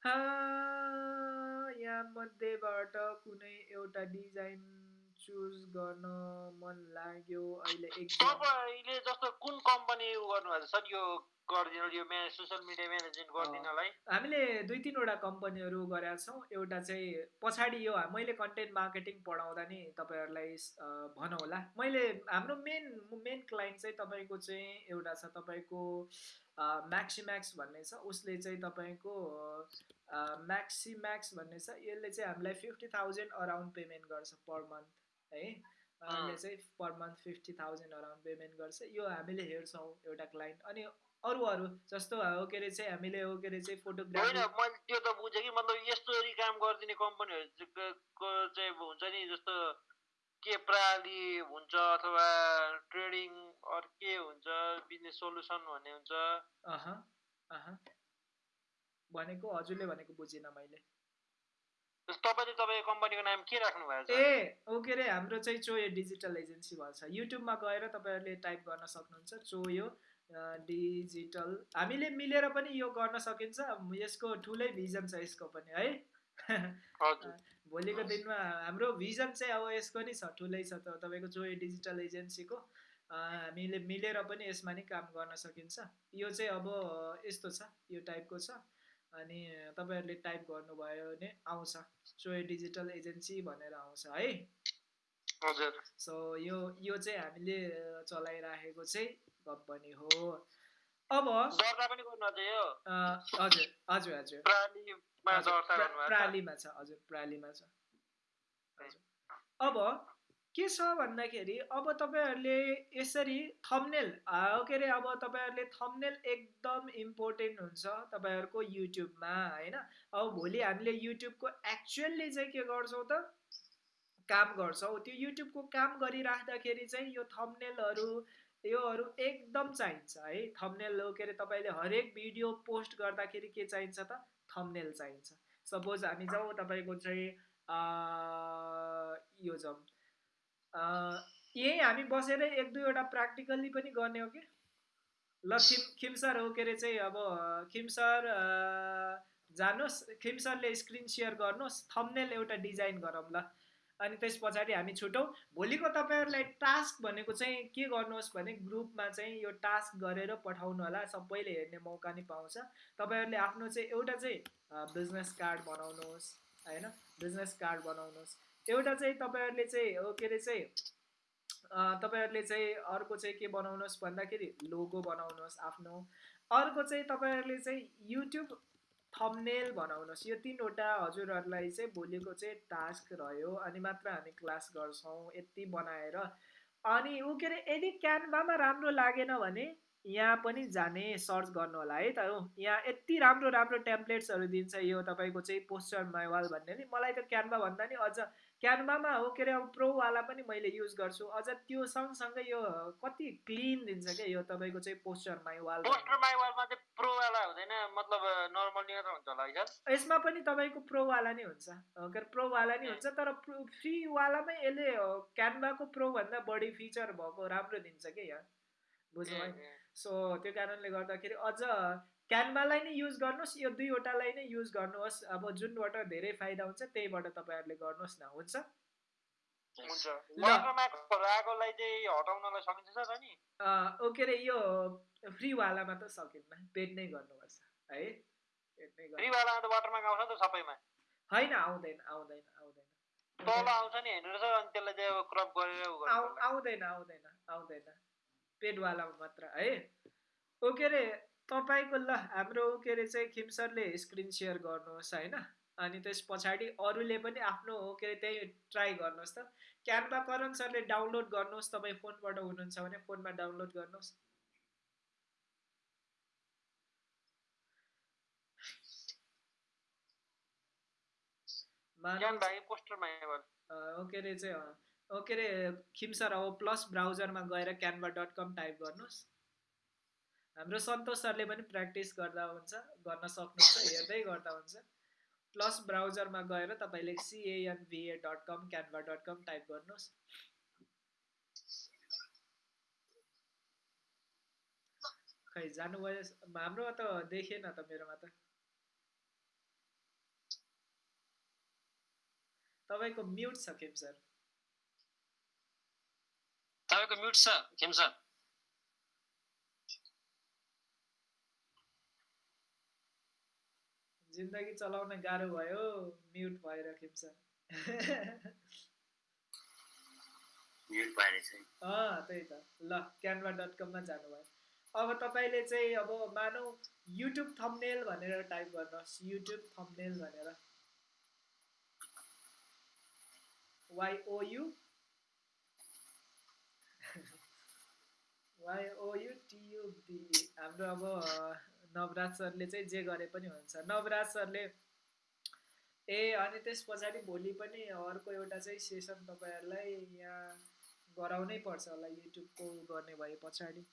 यहाँ मध्येबाट कुनै एउटा डिजाइन चुज गर्न मन लाग्यो अहिले तपाईँले जस्तो कुन कम्पनी गर्नुभएको सर यो गरिदिनु यो सोसियल मिडिया म्यानेजमेन्ट गरिदिनलाई? हामीले दुई तिनवटा कम्पनीहरू गरेका छौँ। एउटा चाहिँ पछाडि यो मैले कन्टेन्ट मार्केटिङ पढाउँदा नि तपाईँहरूलाई भनौँ होला मैले हाम्रो मेन मेन क्लाइन्ट चाहिँ तपाईँको चाहिँ एउटा छ तपाईँको म्याक्सिम्याक्स भन्ने छ उसले चाहिँ तपाईँको म्याक्सिम्याक्स भन्ने छ यसले चाहिँ हामीलाई फिफ्टी थाउजन्ड अराउन्ड पेमेन्ट गर्छ पर मन्थ है? उहाँले चाहिँ per month fifty thousand around payment गर्छ। यो हामीले हेर्छौँ एउटा क्लाइन्ट अनि अरू अरू जस्तो हो के अरे चाहिँ हामीले हो के अरे चाहिँ फोटोग्राफी मैले त्यो त बुझेँ कि मतलब यस्तो काम गरिदिने कम्पनीहरूको चाहिँ हुन्छ नि जस्तो के प्रणाली हुन्छ अथवा ट्रेडिङ अरू के हुन्छ बिजनेस सोल्युसन भन्ने हुन्छ? भनेको हजुरले भनेको बुझिनँ मैले। तपाईँले तपाईँको कम्पनीको नाम के राख्नु भएको ए ओ के अरे हाम्रो चाहिँ चोयो डिजिटल एजेन्सी भन्छ। युट्युबमा गएर तपाईँहरूले टाइप गर्न सक्नुहुन्छ चोयो डिजिटल। हामीले मिलेर पनि यो गर्न सकिन्छ। यसको ठुलै भिजन छ यसको पनि है? भोलिको दिनमा हाम्रो भिजन चाहिँ अब यसको नि छ ठुलै छ त तपाईँको जो डिजिटल एजेन्सीको। हामीले मिलेर पनि यसमा नि काम गर्न सकिन्छ। यो चाहिँ अब यस्तो छ यो टाइपको छ। अनि तपाईँहरूले टाइप गर्नुभयो भने आउँछ। चोय डिजिटल एजेन्सी भनेर आउँछ है। हजुर। सो यो यो चाहिँ हामीले चलाइराखेको चाहिँ कम्पनी हो। अब हजुर हजुर हजुर। प्रालीमा छ हजुर प्रालीमा छ। अब के छ भन्दाखेरि अब तपाईँहरूले यसरी थम्नेल के अरे अब तपाईँहरूले थम्नेल एकदम इम्पोर्टेन्ट हुन्छ तपाईँहरूको युट्युबमा होइन? अब भोलि हामीले युट्युबको एक्चुअल्ली चाहिँ के गर्छौँ त? काम गर्छौँ। त्यो युट्युबको काम गरिराख्दाखेरि चाहिँ यो थम्नेलहरू योहरू एकदम चाहिन्छ है? थम्नेल के अरे तपाईँले हरेक भिडियो पोस्ट गर्दाखेरि के चाहिन्छ त? थम्नेल चाहिन्छ। सपोज हामी जाउँ तपाईँको चाहिँ यो जाउँ। यहीँ हामी बसेर एक दुईवटा प्र्याक्टिकल्ली पनि गर्ने हो कि? ल खिम खिमसर हो के अरे चाहिँ अब खिमसर जानुहोस्। खिमसरले स्क्रिन सेयर गर्नुहोस्। थम्नेल एउटा डिजाइन गरौँ ल। अनि त्यस पछाडि हामी छुटौँ। भोलिको तपाईँहरूलाई टास्क भनेको चाहिँ के गर्नुहोस् भने ग्रुपमा चाहिँ यो टास्क गरेर पठाउनु होला। सबैले हेर्ने मौका नि पाउँछ। तपाईँहरूले आफ्नो चाहिँ एउटा चाहिँ बिजनेस कार्ड बनाउनुहोस् होइन? बिजनेस कार्ड बनाउनुहोस्। एउटा चाहिँ तपाईँहरूले चाहिँ हो के अरे चाहिँ तपाईँहरूले चाहिँ अर्को चाहिँ के बनाउनुहोस् भन्दाखेरि लोगो बनाउनुहोस् आफ्नो। अर्को चाहिँ तपाईँहरूले चाहिँ युट्युब थम्नेल बनाउनुहोस्। यो तिनवटा हजुरहरूलाई चाहिँ भोलिको चाहिँ टास्क रह्यो अनि मात्र हामी क्लास गर्छौँ यति बनाएर। अनि ऊ के अरे यदि क्यानभामा राम्रो लागेन भने यहाँ पनि जाने सर्च गर्नु होला है त। हो यहाँ यति राम्रो राम्रो टेम्प्लेट्सहरू दिन्छ यो तपाईँको चाहिँ पोस्टर माइवाल भन्ने नि। मलाई त क्यानभा भन्दा नि अझ क्यानभामा हो के अरे अब प्रोवाला पनि मैले युज गर्छु। अझ त्यो सँगसँगै यो कति क्लिन दिन्छ क्या यो तपाईँको चाहिँ पोस्टर माइवाल पोस्टर माइवालमा चाहिँ प्रोवाला हुँदैन मतलब नर्मल नै हुन्छ होला यसमा पनि तपाईँको प्रोवाला नै हुन्छ। के अरे प्रोवाला नै हुन्छ तर फ्रीवालामै यसले क्यानभाको प्रोभन्दा बढी फिचर भएको राम्रो दिन्छ क्या यहाँ बुझ्नु सो त्यो कारणले गर्दाखेरि अझ क्यानभालाई नै युज गर्नुहोस् यो दुईवटालाई नै युज गर्नुहोस्। अब जुनबाट धेरै फाइदा हुन्छ त्यहीबाट तपाईँहरूले गर्नुहोस् न हुन्छ? ओके रे यो फ्रीवालामा त सकिन्न पेड नै गर्नुपर्छ है? होइन आउँदैन आउँदैन आउँदैन। आउँदैन आउँदैन आउँदैन। पेडवालामा मात्र है? ओके रे तपाईँको ल हाम्रो के अरे चाहिँ खिमसरले स्क्रिन सेयर गर्नुहोस् होइन? अनि त्यस पछाडि अरूले पनि आफ्नो के अरे त्यही ट्राई गर्नुहोस् त। क्यानभा करण सरले डाउनलोड गर्नुहोस् तपाईँ फोनबाट हुनुहुन्छ भने फोनमा डाउनलोड गर्नुहोस्। ओके रे चाहिँ ओके रे खिमसर अब प्लस ब्राउजरमा गएर क्यानभा डट कम टाइप गर्नुहोस्। हाम्रो सन्तोष सरले पनि प्र्याक्टिस गर्दा हुन्छ गर्न सक्नुहुन्छ हेर्दै गर्दा हुन्छ। प्लस ब्राउजरमा गएर तपाईँले C A N V A dot com Canva dot com type गर्नुहोस्। खै जानुभयो हाम्रो त देखेन त मेरोमा त। तपाईँको म्युट छ खेम सर तपाईँको म्युट छ खेम सर जिन्दगी चलाउन गाह्रो भयो म्युट भएर खिप्छ त्यही त। ल क्यानभा डट कममा जानुभयो। अब तपाईँले चाहिँ अब मानौ युट्युब थम्नेल भनेर टाइप गर्नुहोस्। युट्युब थम्नेल भनेर। Y O U Y O U T U B हाम्रो अब नवराज सरले चाहिँ जे गरे पनि हुन्छ। नवराज सरले ए अनि त्यस पछाडि भोलि पनि अर्को एउटा चाहिँ सेसन तपाईँहरूलाई यहाँ गराउनै पर्छ होला युट्युबको गर्ने भए पछाडि।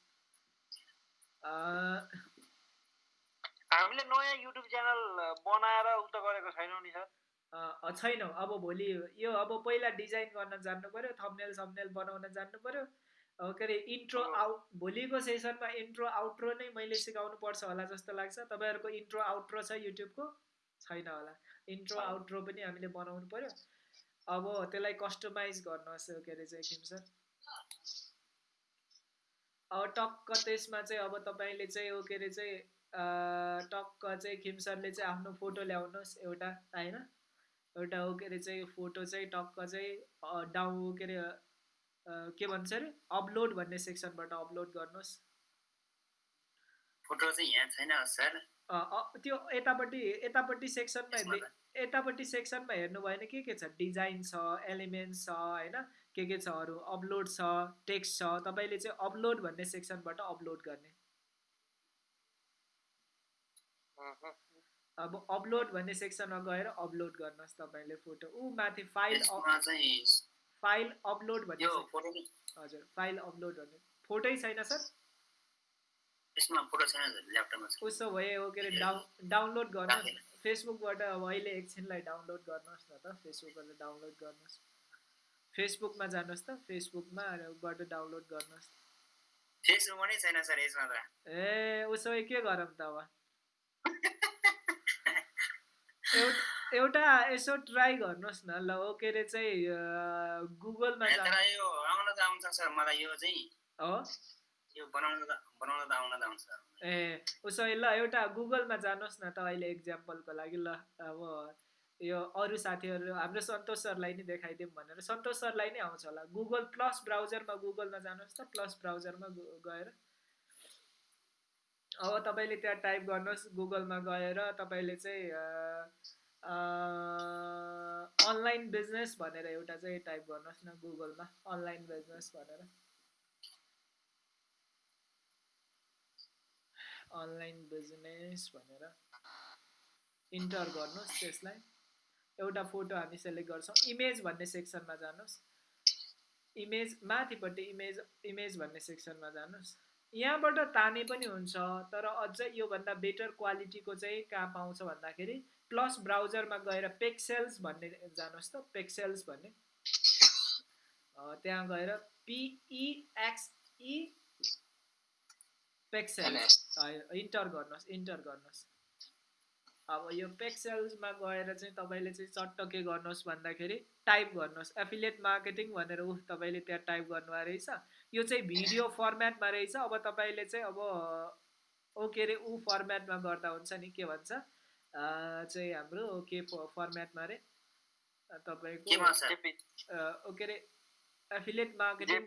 हामीले नयाँ युट्युब च्यानल बनाएर उक्त गरेको छैनौँ नि सर। छैनौँ। अब भोलि यो अब पहिला डिजाइन गर्न जान्नु पऱ्यो थम्नेल सम्नेल बनाउन जान्नु पऱ्यो के अरे इन्ट्रो आउट भोलिको सेसनमा इन्ट्रो आउट्रो नै मैले सिकाउनु पर्छ होला जस्तो लाग्छ। तपाईँहरूको इन्ट्रो आउट्रो छ युट्युबको छैन होला। इन्ट्रो आउट्रो पनि हामीले बनाउनु पऱ्यो अब त्यसलाई कस्टमाइज गर्नुहोस् के अरे चाहिँ किम सर। अब टक्क त्यसमा चाहिँ अब तपाईँले चाहिँ के अरे चाहिँ टक्क चाहिँ खिमसरले चाहिँ आफ्नो फोटो ल्याउनुहोस् एउटा होइन? एउटा हो के अरे चाहिँ फोटो चाहिँ टक्क चाहिँ डाउ के अरे के भन्छ अरे? अपलोड भन्ने सेक्सनबाट अपलोड गर्नुहोस्। फोटो चाहिँ यहाँ छैन सर। त्यो यतापट्टि यतापट्टि सेक्सनमा यतापट्टि सेक्सनमा हेर्नुभयो भने के के छ? डिजाइन छ एलिमेन्ट छ होइन? के के छ अरू? अपलोड छ टेक्स्ट छ तपाईँले चाहिँ अपलोड भन्ने सेक्सनबाट अपलोड गर्ने। अब अपलोड भन्ने सेक्सनमा गएर अपलोड गर्नुहोस् तपाईँले फोटो ऊ माथि फाइल चाहिँ फाइल अपलोड भन्ने हजुर फाइल अपलोड भन्ने फोटै छैन सर? यसमा फोटो छैन ल्यापटपमा उसो भए हो के अरे डाउ डाउनलोड गर्नुहोस्। राखेन। फेसबुकबाट अब अहिले एकछिनलाई डाउनलोड गर्नुहोस् न त। फेसबुकबाट डाउनलोड गर्नुहोस्। फेसबुकमा जानुहोस् त। फेसबुकमा बाट डाउनलोड गर्नुहोस्। फेसबुकमा नै छैन सर यसमा त। ए उसो भए के गरौँ त अब? एउटा यसो ट्राई गर्नुहोस् न ल ओ के अरे चाहिँ गुगलमा यो आउन त आउँछ सर मलाई यो चाहिँ हो। यो बनाउन त बनाउन त आउन त आउँछ। ए उसो ल एउटा गुगलमा जानुहोस् न त अहिले इक्जाम्पलको लागि ल। अब यो अरू साथीहरू हाम्रो सन्तोष सरलाई नै देखाइदिउँ भनेर। सन्तोष सरलाई नै आउँछ होला। गुगल प्लस ब्राउजरमा गुगलमा जानुहोस् त प्लस ब्राउजरमा गएर। अब तपाईँले त्यहाँ टाइप गर्नुहोस् गुगलमा गएर तपाईँले चाहिँ अनलाइन बिजनेस भनेर एउटा चाहिँ टाइप गर्नुहोस् न गुगलमा अनलाइन बिजनेस भनेर। अनलाइन बिजनेस भनेर। इन्टर गर्नुहोस् त्यसलाई। एउटा फोटो हामी सेलेक्ट गर्छौँ। इमेज भन्ने सेक्सनमा जानुहोस्। इमेज माथिपट्टि इमेज इमेज भन्ने सेक्सनमा जानुहोस्। यहाँबाट ताने पनि हुन्छ तर अझ योभन्दा बेटर क्वालिटीको चाहिँ कहाँ पाउँछ भन्दाखेरि प्लस ब्राउजरमा गएर पेक्सेल्स भन्ने जानुहोस् त पेक्सेल्स भन्ने। त्यहाँ गएर पिइएक्सई पेक्सेल्स। इन्टर गर्नुहोस् इन्टर गर्नुहोस्। अब यो पेक्सेल्समा गएर चाहिँ तपाईँले चाहिँ चट्ट के गर्नुहोस् भन्दाखेरि टाइप गर्नुहोस्। एफिलिएट मार्केटिङ भनेर ऊ तपाईँले त्यहाँ टाइप गर्नुभएको रहेछ। यो चाहिँ भिडियो फर्मेटमा रहेछ। अब तपाईँले चाहिँ अब ओ के अरे ऊ फर्मेटमा गर्दा हुन्छ नि के भन्छ? चाहिँ हाम्रो के फर्मेटमा अरे? तपाईँको केमा सर अँ, ओ के अरे? एफिलिएट मार्केटिङ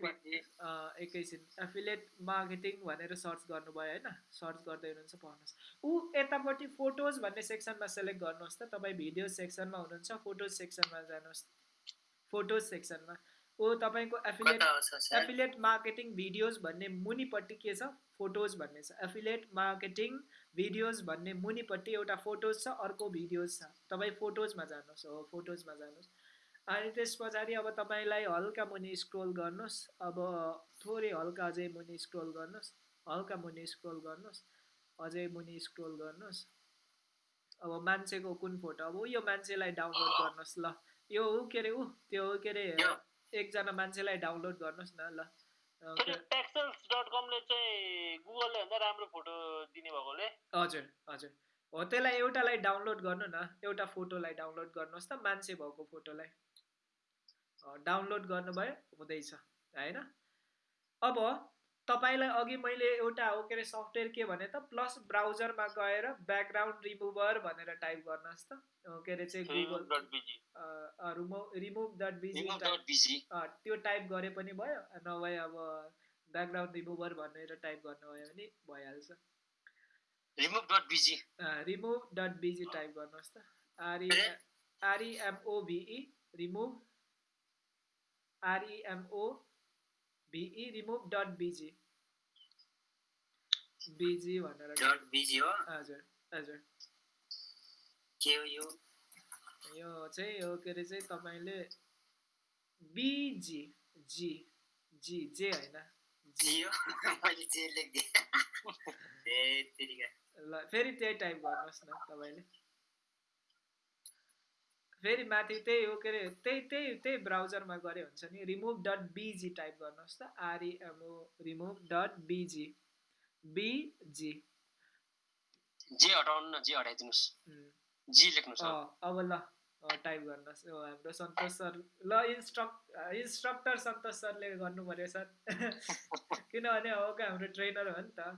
एकैछिन। एफिलेट मार्केटिङ भनेर सर्च गर्नुभयो होइन? सर्च गर्दै हुनुहुन्छ पढ्नुहोस्। ऊ यतापट्टि फोटोज भन्ने सेक्सनमा सेलेक्ट गर्नुहोस् त। तपाईँ भिडियो सेक्सनमा हुनुहुन्छ फोटोज सेक्सनमा जानुहोस्। फोटोज सेक्सनमा ऊ तपाईँको एफिलेट एफिलेट मार्केटिङ भिडियोज भन्ने मुनिपट्टि के छ? फोटोज भन्ने छ। एफिलेट मार्केटिङ भिडियोज भन्ने मुनिपट्टि एउटा फोटोज छ अर्को भिडियोज छ। तपाईँ फोटोजमा जानुहोस् हो फोटोजमा जानुहोस्। अनि त्यस पछाडि अब तपाईँलाई हल्का मुनि स्क्रोल गर्नुहोस्। अब थोरै हल्का अझै मुनि स्क्रोल गर्नुहोस्। हल्का मुनि स्क्रोल गर्नुहोस्। अझै मुनि स्क्रोल गर्नुहोस्। अब मान्छेको कुन फोटो अब ऊ यो मान्छेलाई डाउनलोड गर्नुहोस् ल। यो ऊ के अरे ऊ? त्यो के अरे। एकजना मान्छेलाई डाउनलोड गर्नुहोस् न ल। डट कमले चाहिँ गुगलले भन्दा राम्रो फोटो दिने भएकोले। हजुर हजुर। हो त्यसलाई एउटालाई डाउनलोड गर्नु न। एउटा फोटोलाई डाउनलोड गर्नुहोस् त मान्छे भएको फोटोलाई। डाउनलोड गर्नुभयो हुँदैछ होइन अब तपाईँलाई अघि मैले एउटा हो के अरे सफ्टवेयर के भने त प्लस ब्राउजरमा गएर ब्याकग्राउन्ड रिमुभर भनेर टाइप गर्नुहोस् त। के अरे चाहिँ Google remove dot B G त्यो टाइप गरे पनि भयो नभए अब ब्याकग्राउन्ड रिमुभर भनेर टाइप गर्नुभयो भने भइहाल्छ। Remove dot B G remove dot B G type गर्नुहोस् त। R E R E M O V E remove R E M O V E remove dot B G B G भनेर dot B G हो हजुर हजुर के हो यो यो चाहिँ हो के अरे चाहिँ तपाईँले बिज़ी जी जी जे होइन जी हो मैले जे लेखिदिएँ ल फेरि त्यही टाइप गर्नुहोस् न तपाईँले फेरि माथि त्यही हो के अरे त्यही त्यही त्यही ब्राउजरमा गरे हुन्छ नि। रिमुभ डट बिजी टाइप गर्नुहोस् त। R E M O remove dot B G B G जे हटाउनु न जे हटाइदिनुहोस्। जी लेख्नुहोस्। अब ल टाइप गर्नुहोस्। हो हाम्रो सन्तोष सर ल इन्स्ट्रक्ट इन्स्ट्रक्टर सन्तोष सरले गर्नु पऱ्यो सर। किनभने हो क्या हाम्रो ट्रेनर हो नि त।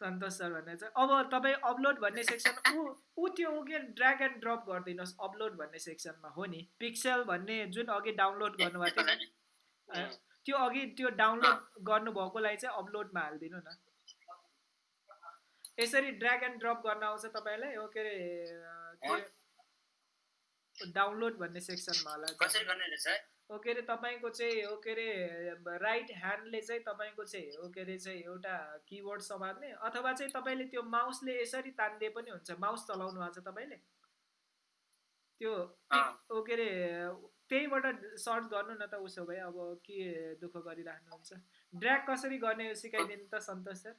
सन्तोष सर भन्ने चाहिँ अब तपाईँ अपलोड भन्ने सेक्सन ऊ ऊ त्यो के ड्र्याग एन्ड ड्रप गरिदिनुहोस्। अपलोड भन्ने सेक्सनमा हो नि। पिक्सेल भन्ने जुन अघि डाउनलोड गर्नुभएको थियो त्यो अघि त्यो डाउनलोड गर्नुभएकोलाई चाहिँ अपलोडमा हालिदिनु न। यसरी ड्र्याग एन्ड ड्रप गर्न आउँछ तपाईँलाई? हो के अरे डाउनलोड भन्ने सेक्सनमा होला ओ के अरे तपाईँको चाहिँ हो के अरे राइट ह्यान्डले चाहिँ तपाईँको चाहिँ हो के अरे चाहिँ एउटा किबोर्ड समात्ने अथवा चाहिँ तपाईँले त्यो माउसले यसरी तानिदिए पनि हुन्छ। माउस चलाउनु भएको छ तपाईँले? त्यो ओ के अरे त्यहीबाट सर्च गर्नु न त उसो भए अब के दुःख गरिराख्नुहुन्छ। ड्र्याग कसरी गर्ने सिकाइदिनु त सन्तोष सर।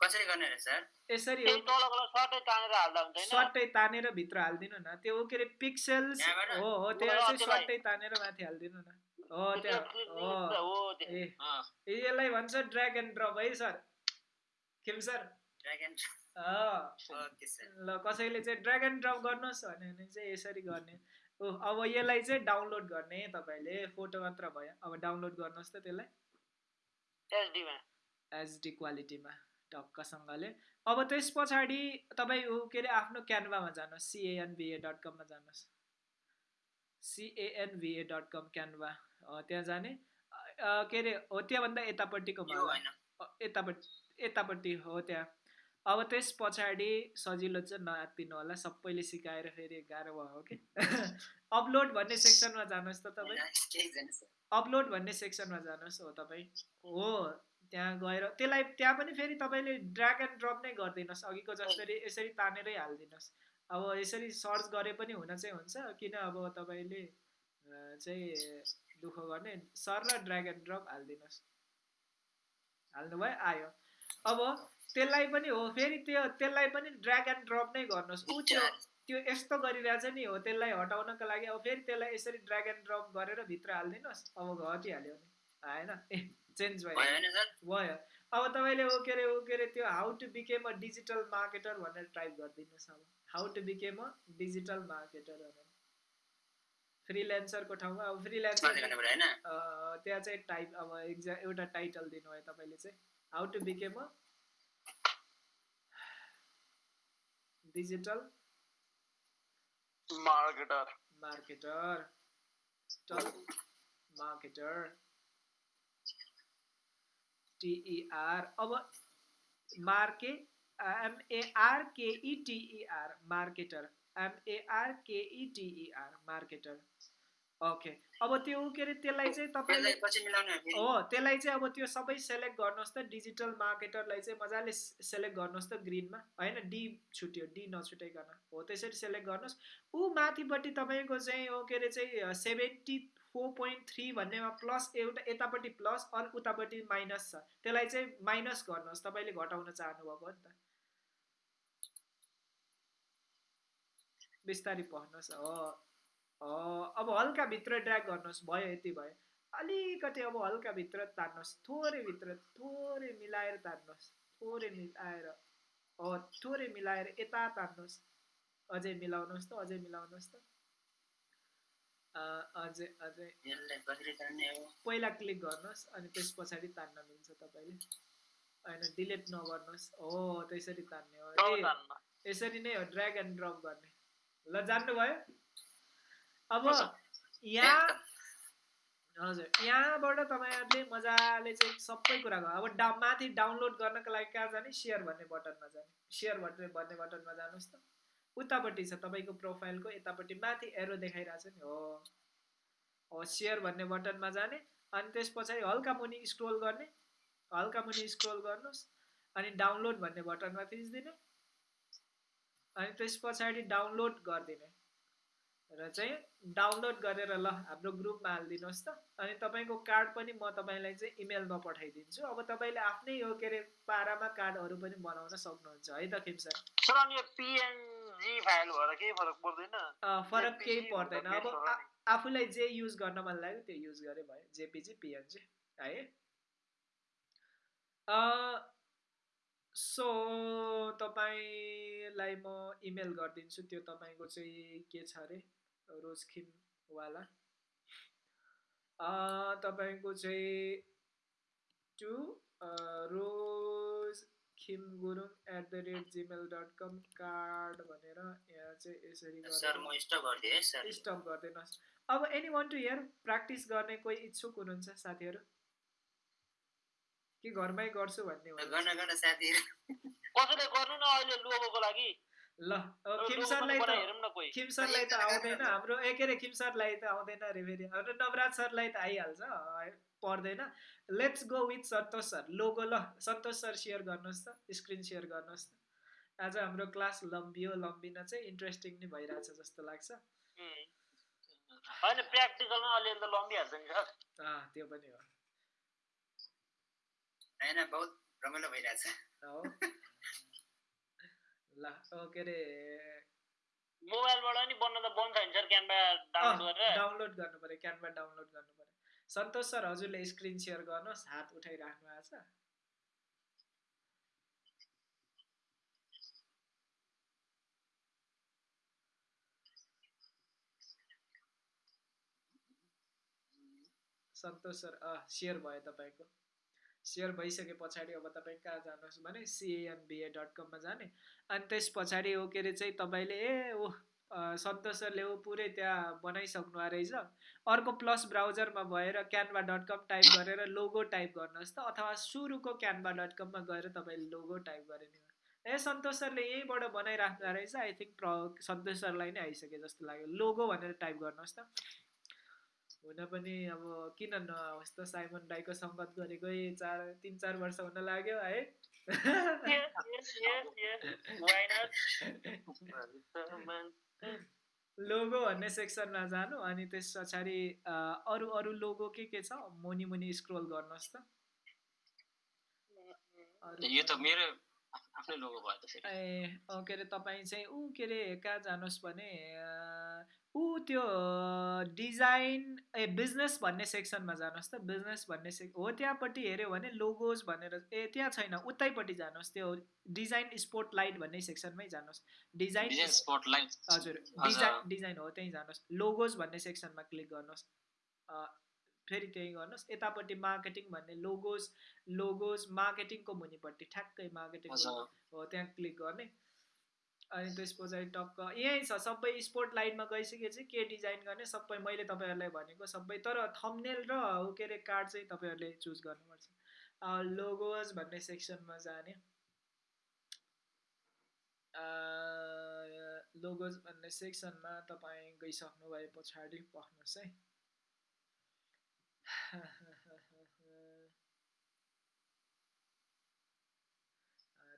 कसरी गर्ने रे सर यसरी तलको सर्टै तानेर हाल्दा हुन्छ सर्टै तानेर भित्र हालिदिनु न। त्यो के अरे पिक्सेल्स? हो हो त्यहाँ चाहिँ सर्टै तानेर माथि हालिदिनु न। हो त्यहाँ हो। हो त्यो। ए यसलाई भन्छ ड्र्याग एन्ड ड्रप है sir? Khem sir? Okay sir. ल कसैले चाहिँ ड्र्याग एन्ड ड्रप गर्नुहोस् भन्यो भने चाहिँ यसरी गर्ने। ओ अब यसलाई चाहिँ डाउनलोड गर्ने तपाईँले। फोटो मात्र भयो। अब डाउनलोड गर्नुहोस् त त्यसलाई। एचडीमा। एचडी क्वालिटीमा। टक्कसँगले अब त्यस पछाडि तपाईँ ऊ के अरे आफ्नो क्यानभामा जानुहोस्। C A N V A dot कममा जानुहोस्। C A N V A dot com Canva. त्यहाँ जाने। के अरे हो त्यहाँभन्दा यतापट्टिको यतापट्टि यतापट्टि हो त्यहाँ। अब त्यस पछाडि सजिलो चाहिँ नआत्तिनु होला। सबैले सिकाएर फेरि गाह्रो भयो कि अपलोड भन्ने सेक्सनमा जानुहोस् त तपाईँ। अपलोड भन्ने सेक्सनमा जानुहोस् हो तपाईँ। हो। त्यहाँ गएर त्यसलाई त्यहाँ पनि फेरि तपाईँले ड्र्याग एन्ड ड्रप नै गरिदिनुहोस् अघिको जसरी यसरी तानेरै हालिदिनुहोस्। अब यसरी सर्च गरे पनि हुन चाहिँ हुन्छ किन अब तपाईँले चाहिँ दुःख गर्ने सर र ड्र्याग एन्ड ड्रप हालिदिनुहोस्। हाल्नुभयो आयो। अब त्यसलाई पनि हो फेरि त्यो त्यसलाई पनि ड्र्याग एन्ड ड्रप नै गर्नुहोस्। ऊ त्यो त्यो यस्तो गरिरहेछ नि हो त्यसलाई हटाउनको लागि अब फेरि त्यसलाई यसरी ड्र्याग एन्ड ड्रप गरेर भित्र हालिदिनुहोस्। अब घटिहाल्यो नि आएन। चेन्ज भयो भयो होइन सर भयो अब तपाईँले ओ के अरे ओ के अरे त्यो how to become a digital marketer भनेर टाइप गरिदिनुहोस् अब how to become a digital marketer भनेर फ्रिल्यान्सरको ठाउँमा अब फ्रिल्यान्सर त्यहाँ चाहिँ टाइप अब एक्जा एउटा टाइटल दिनुभयो तपाईँले चाहिँ। How to become a digital marketer marketer. Digital T E अब मार्के एमएआरकेइटिइआर मार्केटर एमएआरकेइटिइआर मार्केटर ओके अब त्यो के अरे त्यसलाई चाहिँ तपाईँले हो त्यसलाई चाहिँ अब त्यो सबै सेलेक्ट गर्नुहोस् त। डिजिटल मार्केटरलाई चाहिँ मजाले सेलेक्ट गर्नुहोस् त ग्रिनमा होइन डी छुट्यो डी नछुटाइकन। हो त्यसरी सेलेक्ट गर्नुहोस्। ऊ माथिपट्टि तपाईँको चाहिँ हो के अरे चाहिँ सेभेन्टी फोर पोइन्ट थ्री भन्नेमा प्लस एउटा यतापट्टि प्लस अनि उतापट्टि माइनस छ। त्यसलाई चाहिँ माइनस गर्नुहोस्। तपाईँले घटाउन चाहनुभएको हो नि त। बिस्तारै पढ्नुहोस्। अब हल्का भित्र ड्र्याग गर्नुहोस्। भयो यति भयो। अलिकति अब हल्का भित्र तान्नुहोस्। थोरै भित्र थोरै मिलाएर तान्नुहोस्। थोरै मिलाएर थोरै मिलाएर यता तान्नुहोस्। अझै मिलाउनुहोस् त अझै मिलाउनुहोस् त। अझै अझै पहिला क्लिक गर्नुहोस् अनि त्यस पछाडि तान्न मिल्छ तपाईँले। होइन डिलिट नगर्नुहोस्। हो त्यसरी तान्ने हो। यसरी नै हो ड्र्याग एन्ड ड्रप गर्ने। ल जान्नुभयो? अब यहाँ हजुर यहाँबाट तपाईँहरूले मजाले चाहिँ सबै कुरा गर्नु अब डा माथि डाउनलोड गर्नको लागि कहाँ जाने? सेयर भन्ने बटनमा जाने। सेयर भन्ने भन्ने बटनमा जानुहोस् त। उतापट्टि छ तपाईँको प्रोफाइलको यतापट्टि माथि एरो देखाइरहेको छ नि। हो। हो सेयर भन्ने बटनमा जाने अनि त्यस पछाडि हल्का मुनि स्क्रोल गर्ने हल्का मुनि स्क्रोल गर्नुहोस् अनि डाउनलोड भन्ने बटनमा थिचिदिने अनि त्यस पछाडि डाउनलोड गरिदिने। र चाहिँ डाउनलोड गरेर ल हाम्रो ग्रुपमा हालिदिनुहोस् त। अनि तपाईँको कार्ड पनि म तपाईँलाई चाहिँ इमेलमा पठाइदिन्छु। अब तपाईँले आफ्नै यो के अरे पारामा कार्डहरू पनि बनाउन सक्नुहुन्छ। है त खिम सर? फरक केही पर्दैन। अब। आफूलाई जे युज गर्न मन लाग्यो त्यो युज गरे भयो। जेपिजी पिएनजी है? सो तपाईँलाई म इमेल गरिदिन्छु। त्यो तपाईँको चाहिँ के छ अरे? रोजखिमवाला तपाईँको चाहिँ two Rose Khim Gurung at the rate Gmail dot com card भनेर यहाँ चाहिँ यसरी सर गरेर म स्टप गरिदिएँ है सर स्टप गरिदिनुहोस्। अब any one to here practice गर्ने कोही इच्छुक हुनुहुन्छ साथीहरू? कि घरमै गर्छु भन्ने गर्न ल अब पनि सरलाई त हेरौँ न कोही। खिम सरलाई त आउँदैन। हाम्रो ए के अरे खिम सरलाई त आउँदैन अरे फेरि। हाम्रो नवराज सरलाई त आइहाल्छ पर्दैन। Let's go with Santosh sir logo ल सन्तोष सर सेयर गर्नुहोस् त स्क्रिन सेयर गर्नुहोस् त। आज हाम्रो क्लास लम्बियो लम्बिन चाहिँ इन्ट्रेस्टिङ नै भइरहेछ जस्तो लाग्छ. होइन प्र्याक्टिकलमा अलिअलि त लम्बिहाल्छ नि सर। अँ त्यो पनि हो। होइन बहुत रमाइलो भइरहेछ। हो। ल के अरे? मोबाइलबाट नि बन्न त बन्छ नि सर क्यानभा डाउनलोड गरेर। डाउनलोड गर्नु पऱ्यो क्यानभा डाउनलोड गर्नु पऱ्यो। सन्तोष सर हजुरले स्क्रिन सेयर गर्नुहोस् हात उठाइराख्नु भएको छ। सन्तोष सर अँ सेयर भयो तपाईँको। सेयर भइसके पछाडि अब तपाईँ कहाँ जानुहोस् भने सिएएनबिए डट कममा जाने। अनि त्यस पछाडि हो के अरे चाहिँ तपाईँले ए ओ सन्तोष सरले ऊ पुरै त्यहाँ बनाइसक्नु रहेछ। अर्को प्लस ब्राउजरमा भएर क्यानभा डट कम टाइप गरेर लोगो टाइप गर्नुहोस् त अथवा सुरुको क्यानभा डट कममा गएर तपाईँले लोगो टाइप गरे नि ए सन्तोष सरले यहीँबाट बनाइराख्नु रहेछ। आई थिङ्क प्र सन्तोष सरलाई नै आइसक्यो जस्तो लाग्यो। लोगो भनेर टाइप गर्नुहोस् त। हुन पनि अब किन नहोस् त साइमन दाईको सङ्गत गरेकै चार तिन चार वर्ष हुन लाग्यो है? लोगो भन्ने सेक्सनमा जानु अनि त्यस पछाडि अरू अरू लोगो के के छ? मुनि मुनि स्क्रोल गर्नुहोस् त। यो त मेरो आफ- आफ्नै लोगो भयो त फेरि। ए के अरे तपाईँ चाहिँ ऊ के अरे कहाँ जानुहोस् भने ऊ त्यो डिजाइन ए बिजनेस भन्ने सेक्सनमा जानुहोस् त। बिजनेस भन्ने सेक् हो त्यहाँपट्टि हेऱ्यो भने लोगोज भनेर ए त्यहाँ छैन उतैपट्टि जानुहोस्। त्यो डिजाइन स्पोर्ट लाइट भन्ने सेक्सनमै जानुहोस्। Design spotlight. हजुर डिजाइन डिजाइन हो त्यहीँ जानुहोस्। लोगोज भन्ने सेक्सनमा क्लिक गर्नुहोस्। फेरि त्यहीँ गर्नुहोस्। यतापट्टि मार्केटिङ भन्ने लोगोज लोगोज मार्केटिङको मुनिपट्टि ठ्याक्कै मार्केटिङ हो त्यहाँ क्लिक गर्ने। अनि त्यस पछाडि टक्क यहीँ छ सबै स्पोर्ट लाइनमा गइसकेपछि के डिजाइन गर्ने सबै मैले तपाईँहरूलाई भनेको सबै तर थम्नेल र के अरे कार्ड चाहिँ तपाईँहरूले चुज गर्नुपर्छ। लोगोज भन्ने सेक्सनमा जाने। लोगोज भन्ने सेक्सनमा तपाईँ गइसक्नु भए पछाडि पख्नुहोस् है।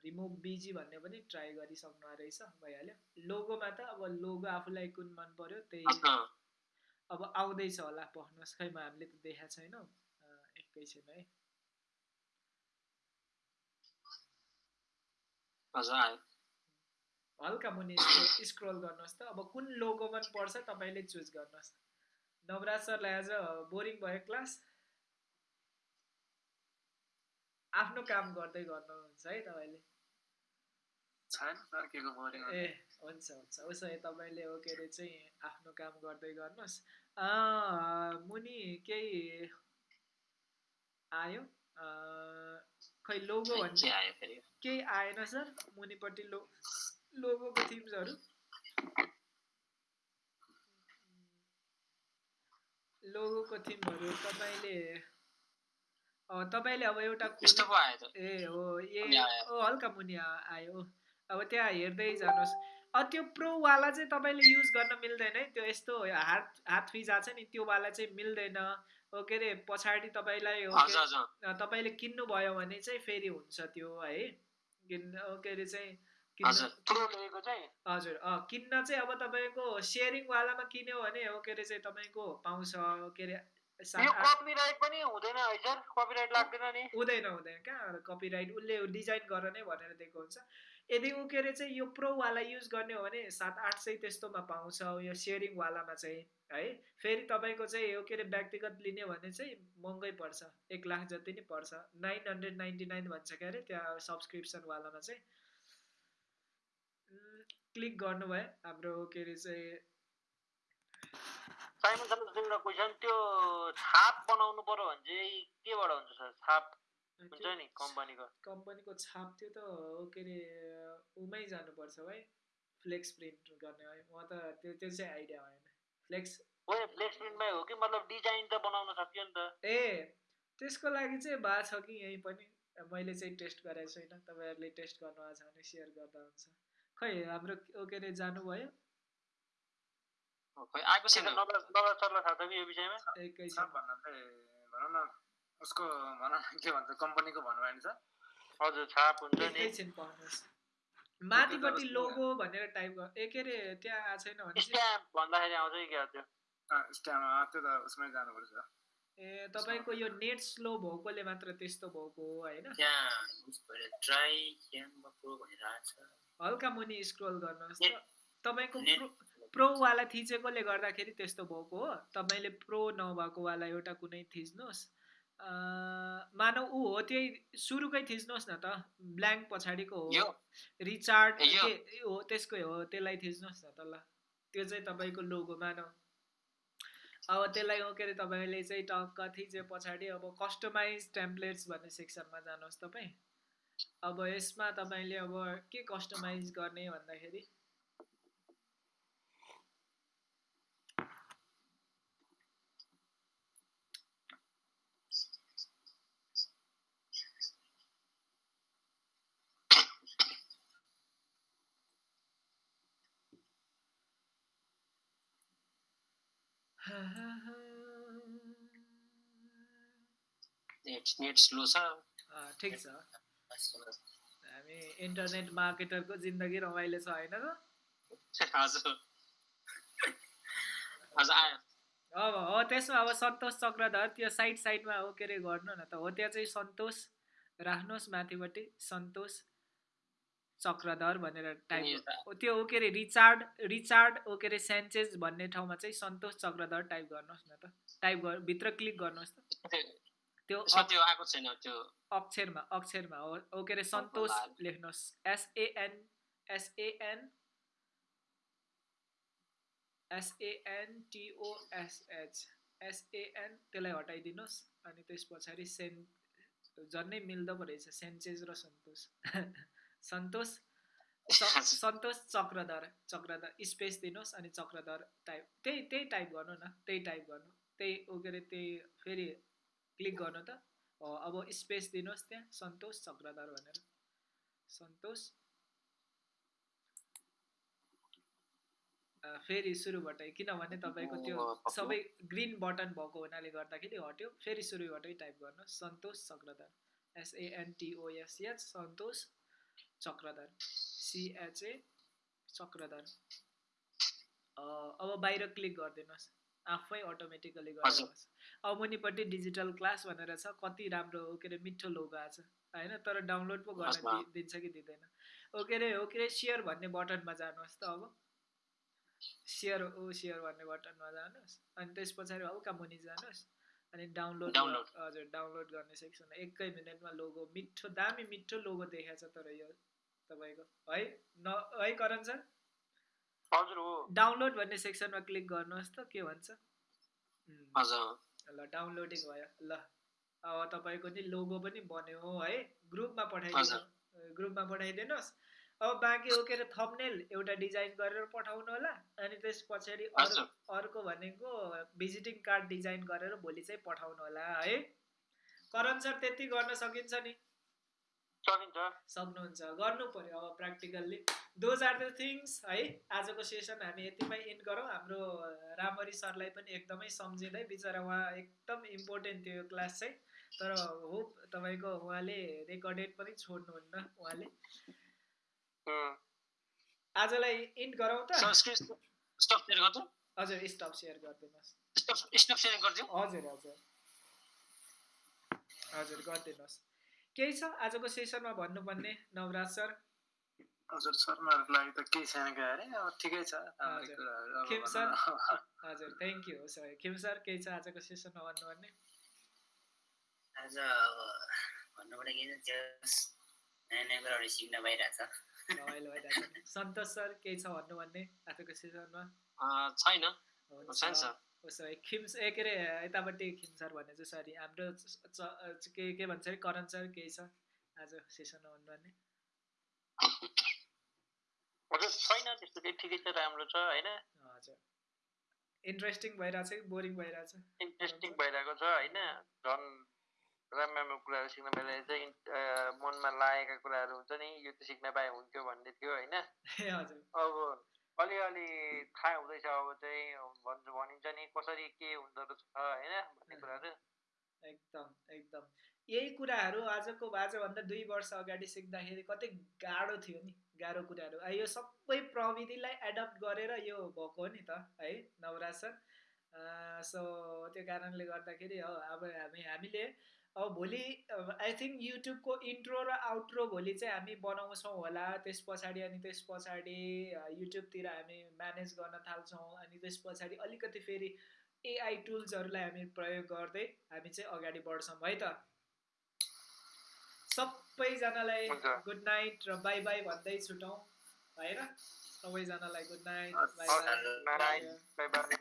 रिमुभ बिजी भन्ने पनि ट्राई गरिसक्नु रहेछ भइहाल्यो। लोगोमा त अब लोगो आफूलाई कुन मन पर्यो त्यही अब आउँदैछ होला पख्नुहोस् खै म हामीले त देखाएको छैनौँ। एकैछिन है। हल्का मुनि स्क्रोल गर्नुहोस् त। अब कुन लोगो मन पर्छ तपाईँले चुज गर्नुहोस्। नवराज सरलाई आज बोरिङ भयो क्लास। आफ्नो काम गर्दै गर्नुहुन्छ है तपाईँले। छैन ए हुन्छ हुन्छ। उसो भए तपाईँले हो के अरे चाहिँ आफ्नो काम गर्दै गर्नुहोस्। मुनि केही आयो? खै लोगो के भन्ने केही आएन सर? मुनिपट्टि लो लोगोको थिम्सहरू? लोगोको थिमहरू तपाईँले तपाईँले अब एउटा ए हो ए हल्का मुनि आयो अब त्यहाँ हेर्दै जानुहोस् अब त्यो प्रोवाला चाहिँ तपाईँले युज गर्न मिल्दैन है त्यो यस्तो हात हात फिजा छ नि त्योवाला चाहिँ मिल्दैन। हो के अरे पछाडि तपाईँलाई तपाईँले किन्नुभयो भने चाहिँ फेरि हुन्छ त्यो है। किन् हो के अरे चाहिँ हजुर। किन्न प्रो चाहिँ? अब तपाईँको सेयरिङवालामा किन्यो भने हो के अरे चाहिँ तपाईँको पाउँछ के अरे हुँदैन हुँदैन कहाँ कपिराइट उसले डिजाइन गर नै भनेर दिएको हुन्छ। यदि ऊ के अरे चाहिँ यो प्रोवाला युज गर्ने हो भने सात आठ सय त्यस्तोमा पाउँछ यो सेयरिङवालामा चाहिँ है। फेरि तपाईँको चाहिँ हो के अरे व्यक्तिगत लिने भने चाहिँ महँगै पर्छ। एक लाख जति नै पर्छ। नाइन हन्ड्रेड नाइन्टी नाइन भन्छ क्या अरे त्यहाँ सब्सक्रिप्सनवालामा चाहिँ। क्लिक गर्नुभयो। हाम्रो के अरे चाहिँ साइमन सर तिम्रो क्वेसन त्यो छाप बनाउनु पर्यो भने चाहिँ केबाट हुन्छ सर? छाप हुन्छ नि कम्पनीको। कम्पनीको छाप त्यो त के अरे उमै जानुपर्छ है फ्लेक्स प्रिन्ट गर्ने है म त त्यो त्यो चाहिँ आइडिया भएन। फ्लेक्स हो फ्लेक्स प्रिन्टमै हो कि? मतलब डिजाइन त बनाउन सकियो नि त। ए त्यसको लागि चाहिँ भएको छ कि यहीँ पनि। मैले चाहिँ टेस्ट गरेको छैन तपाईँहरूले टेस्ट गर्नु भएको छ भने सेयर गर्दा हुन्छ। खै हाम्रो ओ के अरे जानुभयो? खै आएको छैन। सरलाई थाहा छ कि यो विषयमा? एकैछिन सब भन्न चाहिँ भनौँ न। उसको भनौँ न के भन्छ कम्पनीको भन्नु भने छ हजुर छाप हुन्छ नि। माथिपट्टि लोगो भनेर टाइप गर ए के अरे त्यहाँ आएको छैन भने स्ट्याम्प भन्दाखेरि आउँछ कि क्या त्यो? स्ट्याम्प त्यो त उसमै जानुपर्छ। ए तपाईँको यो नेट स्लो भएकोले मात्र त्यस्तो भएको हो होइन? हल्का मुनि स्क्रोल गर्नुहोस् त। नेट- तपाईँको प्रोवाला थिचेकोले गर्दाखेरि त्यस्तो भएको हो। तपाईँले प्रो नभएकोवाला एउटा कुनै थिच्नुहोस्। मानौ ऊ हो त्यही सुरुकै थिच्नुहोस् न त। ब्ल्याङ्क पछाडिको हो। रिचार्ड हो त्यसकै हो त्यसलाई थिच्नुहोस् न त ल। त्यो चाहिँ तपाईँको लोगो मानौ अब त्यसलाई हो के अरे तपाईँले चाहिँ टक्क थिचे पछाडि। अब कस्टमाइज टेम्प्लेट्स भन्ने सेक्सनमा जानुहोस् तपाईँ। अब यसमा तपाईँले अब के कस्टमाइज गर्ने भन्दाखेरि? नेट नेट स्लो छ। ठिक छ। हामी इन्टरनेट मार्केटरको जिन्दगी रमाइलो छ होइन त? अब हो त्यसमा अब सन्तोष चक्रधर त्यो साइड साइडमा हो के अरे गर्नु न त? हो त्यहाँ चाहिँ सन्तोष राख्नुहोस् माथिपट्टि। सन्तोष चक्रधर भनेर टाइप ओ, त्यो हो के अरे रिचार्ड रिचार्ड ओ के अरे सेन्चेज भन्ने ठाउँमा चाहिँ सन्तोष चक्रधर टाइप गर्नुहोस् न त। टाइप गर भित्र क्लिक गर्नुहोस् त। त्यो आएको छैन त्यो। अक्षरमा अक्षरमा हो। हो के अरे सन्तोष। लेख्नुहोस्। एसएएन एसएएन एसएएनटिओएसएच एसएएन त्यसलाई हटाइदिनुहोस्। अनि त्यस पछाडि सेन झन्नै मिल्दो पो रहेछ सेन्चेज र सन्तोष। सन्तोष सन्तोष चक्रधर चक्रधर स्पेस दिनुहोस् अनि चक्रधर टाइप त्यही त्यही टाइप गर्नु न त्यही टाइप गर्नु। त्यही के अरे त्यही फेरि क्लिक गर्नु त। अब स्पेस दिनुहोस् त्यहाँ सन्तोष चक्रधर भनेर। सन्तोष। फेरि सुरुबाटै किनभने तपाईँको त्यो। सबै ग्रिन बटन भएको हुनाले गर्दाखेरि हट्यो। फेरि सुरुबाटै टाइप गर्नुहोस् सन्तोष चक्रधर। एसएएनटिओएसएच सन्तोष चक्रधर. सिएचए चक्रधर. अब बाहिर क्लिक गरिदिनुहोस्. आफै अटोमेटिकली। बस्छ। अब मुनिपट्टि डिजिटल क्लास भनेर छ कति राम्रो हो के अरे मिठो लोगो आएको छ होइन? तर डाउनलोड पो गर्न दिन्छ कि दिँदैन? ओ के अरे हो के अरे सेयर भन्ने बटनमा जानुहोस् त अब। सेयर ओ सेयर भन्ने बटनमा जानुहोस्। अनि त्यस पछाडि हल्का मुनि जानुहोस्। अनि डाउनलोड। हजुर डाउनलोड गर्ने सेक्सन एकै मिनटमा लोगो मिठो दामी मिठो लोगो देखाएको छ तर यो तपाईँको। है न है करण सर? हजुर हो। डाउनलोड भन्ने सेक्सनमा क्लिक गर्नुहोस् त के भन्छ? ल डाउनलोडिङ भयो। ल अब तपाईँको नि लोगो पनि बन्यो है ग्रुपमा पठाइदिनु। ग्रुपमा पठाइदिनुहोस्। अब बाँकी हो के अरे थम्नेल एउटा डिजाइन गरेर पठाउनु होला। अनि त्यस पछाडि अरू। अर्को भनेको भिजिटिङ कार्ड डिजाइन गरेर भोलि चाहिँ पठाउनु होला है। करण सर त्यति गर्न सकिन्छ नि। सकिन्छ सक्नुहुन्छ। गर्नु पर्यो अब practically those are the things है आजको सेसन हामी यतिमै इन्ड गरौँ। हाम्रो रामरी सरलाई पनि एकदमै सम्झिँदै बिचरा उहाँ एकदम इम्पोर्टेन्ट थियो यो क्लास चाहिँ। तर होप तपाईँको उहाँले रेकर्डेड पनि छोड्नुहुन्न उहाँले। आजलाई इन्ड गरौँ त। हजुर स्टप सेयर गरिदिनुहोस्। हजुर हजुर। हजुर गरिदिनुहोस्। केही छ आजको सेसनमा भन्नुपर्ने नवराज सर? हजुर शर्माहरूको लागि त केही छैन अरे अब ठिकै छ खेम न। हजुर thank you sir Khem sir केही छ आजको सेसनमा भन्नुपर्ने? आज अब भन्नुपर्ने के छ जस नयाँ नयाँ कुराहरू सिक्न पाइरहेछ। रमाइलो भइरहेको छ सन्तोष सर केही छ भन्नुपर्ने आजको सेसनमा? अँ, छैन। सर उसो भए खिम ए के अरे यतापट्टि खिम सर भने चाहिँ सरी हाम्रो के के भन्छ अरे? करण सर केही छ? आज सेसनमा भन्नुपर्ने हजुर छैन त्यस्तो केही ठिकै छ राम्रो छ होइन? हजुर। इन्ट्रेस्टिङ भइरहेछ कि बोरिङ भइरहेछ। इन्ट्रेस्टिङ भइरहेको छ होइन? झन् राम्रो राम्रो कुराहरू सिक्न पाइरहेछ इन्- अ, मनमा लागेका कुराहरू हुन्छ नि यो त सिक्न पाए हुन्थ्यो भन्ने थियो होइन? अब अलिअलि थाहा हुँदैछ अब चाहिँ भन्छ भनिन्छ नि कसरी के हुँदो रहेछ होइन भन्ने कुराहरू एकदम एकदम. यही कुराहरू आजको आजभन्दा दुई वर्ष अगाडि सिक्दाखेरि कति गाह्रो थियो नि गाह्रो कुराहरू। यो सबै प्रविधिलाई एडप्ट गरेर यो भएको हो नि त है नवराज सर सो त्यो कारणले गर्दाखेरि हो अब हामी हामीले अब भोलि आई थिङ्क युट्युबको इन्ट्रो र आउट्रो भोलि चाहिँ हामी बनाउँछौँ होला। त्यस पछाडि अनि त्यस पछाडि युट्युबतिर हामी म्यानेज गर्न थाल्छौँ अनि त्यस पछाडि अलिकति फेरि एआई टुल्सहरूलाई हामी प्रयोग गर्दै हामी चाहिँ अगाडि बढ्छौँ है त? सबैजनालाई। गुड नाइट र बाई बाई भन्दै छुटौँ होइन सबैजनालाई गुड नाइट बाई बाई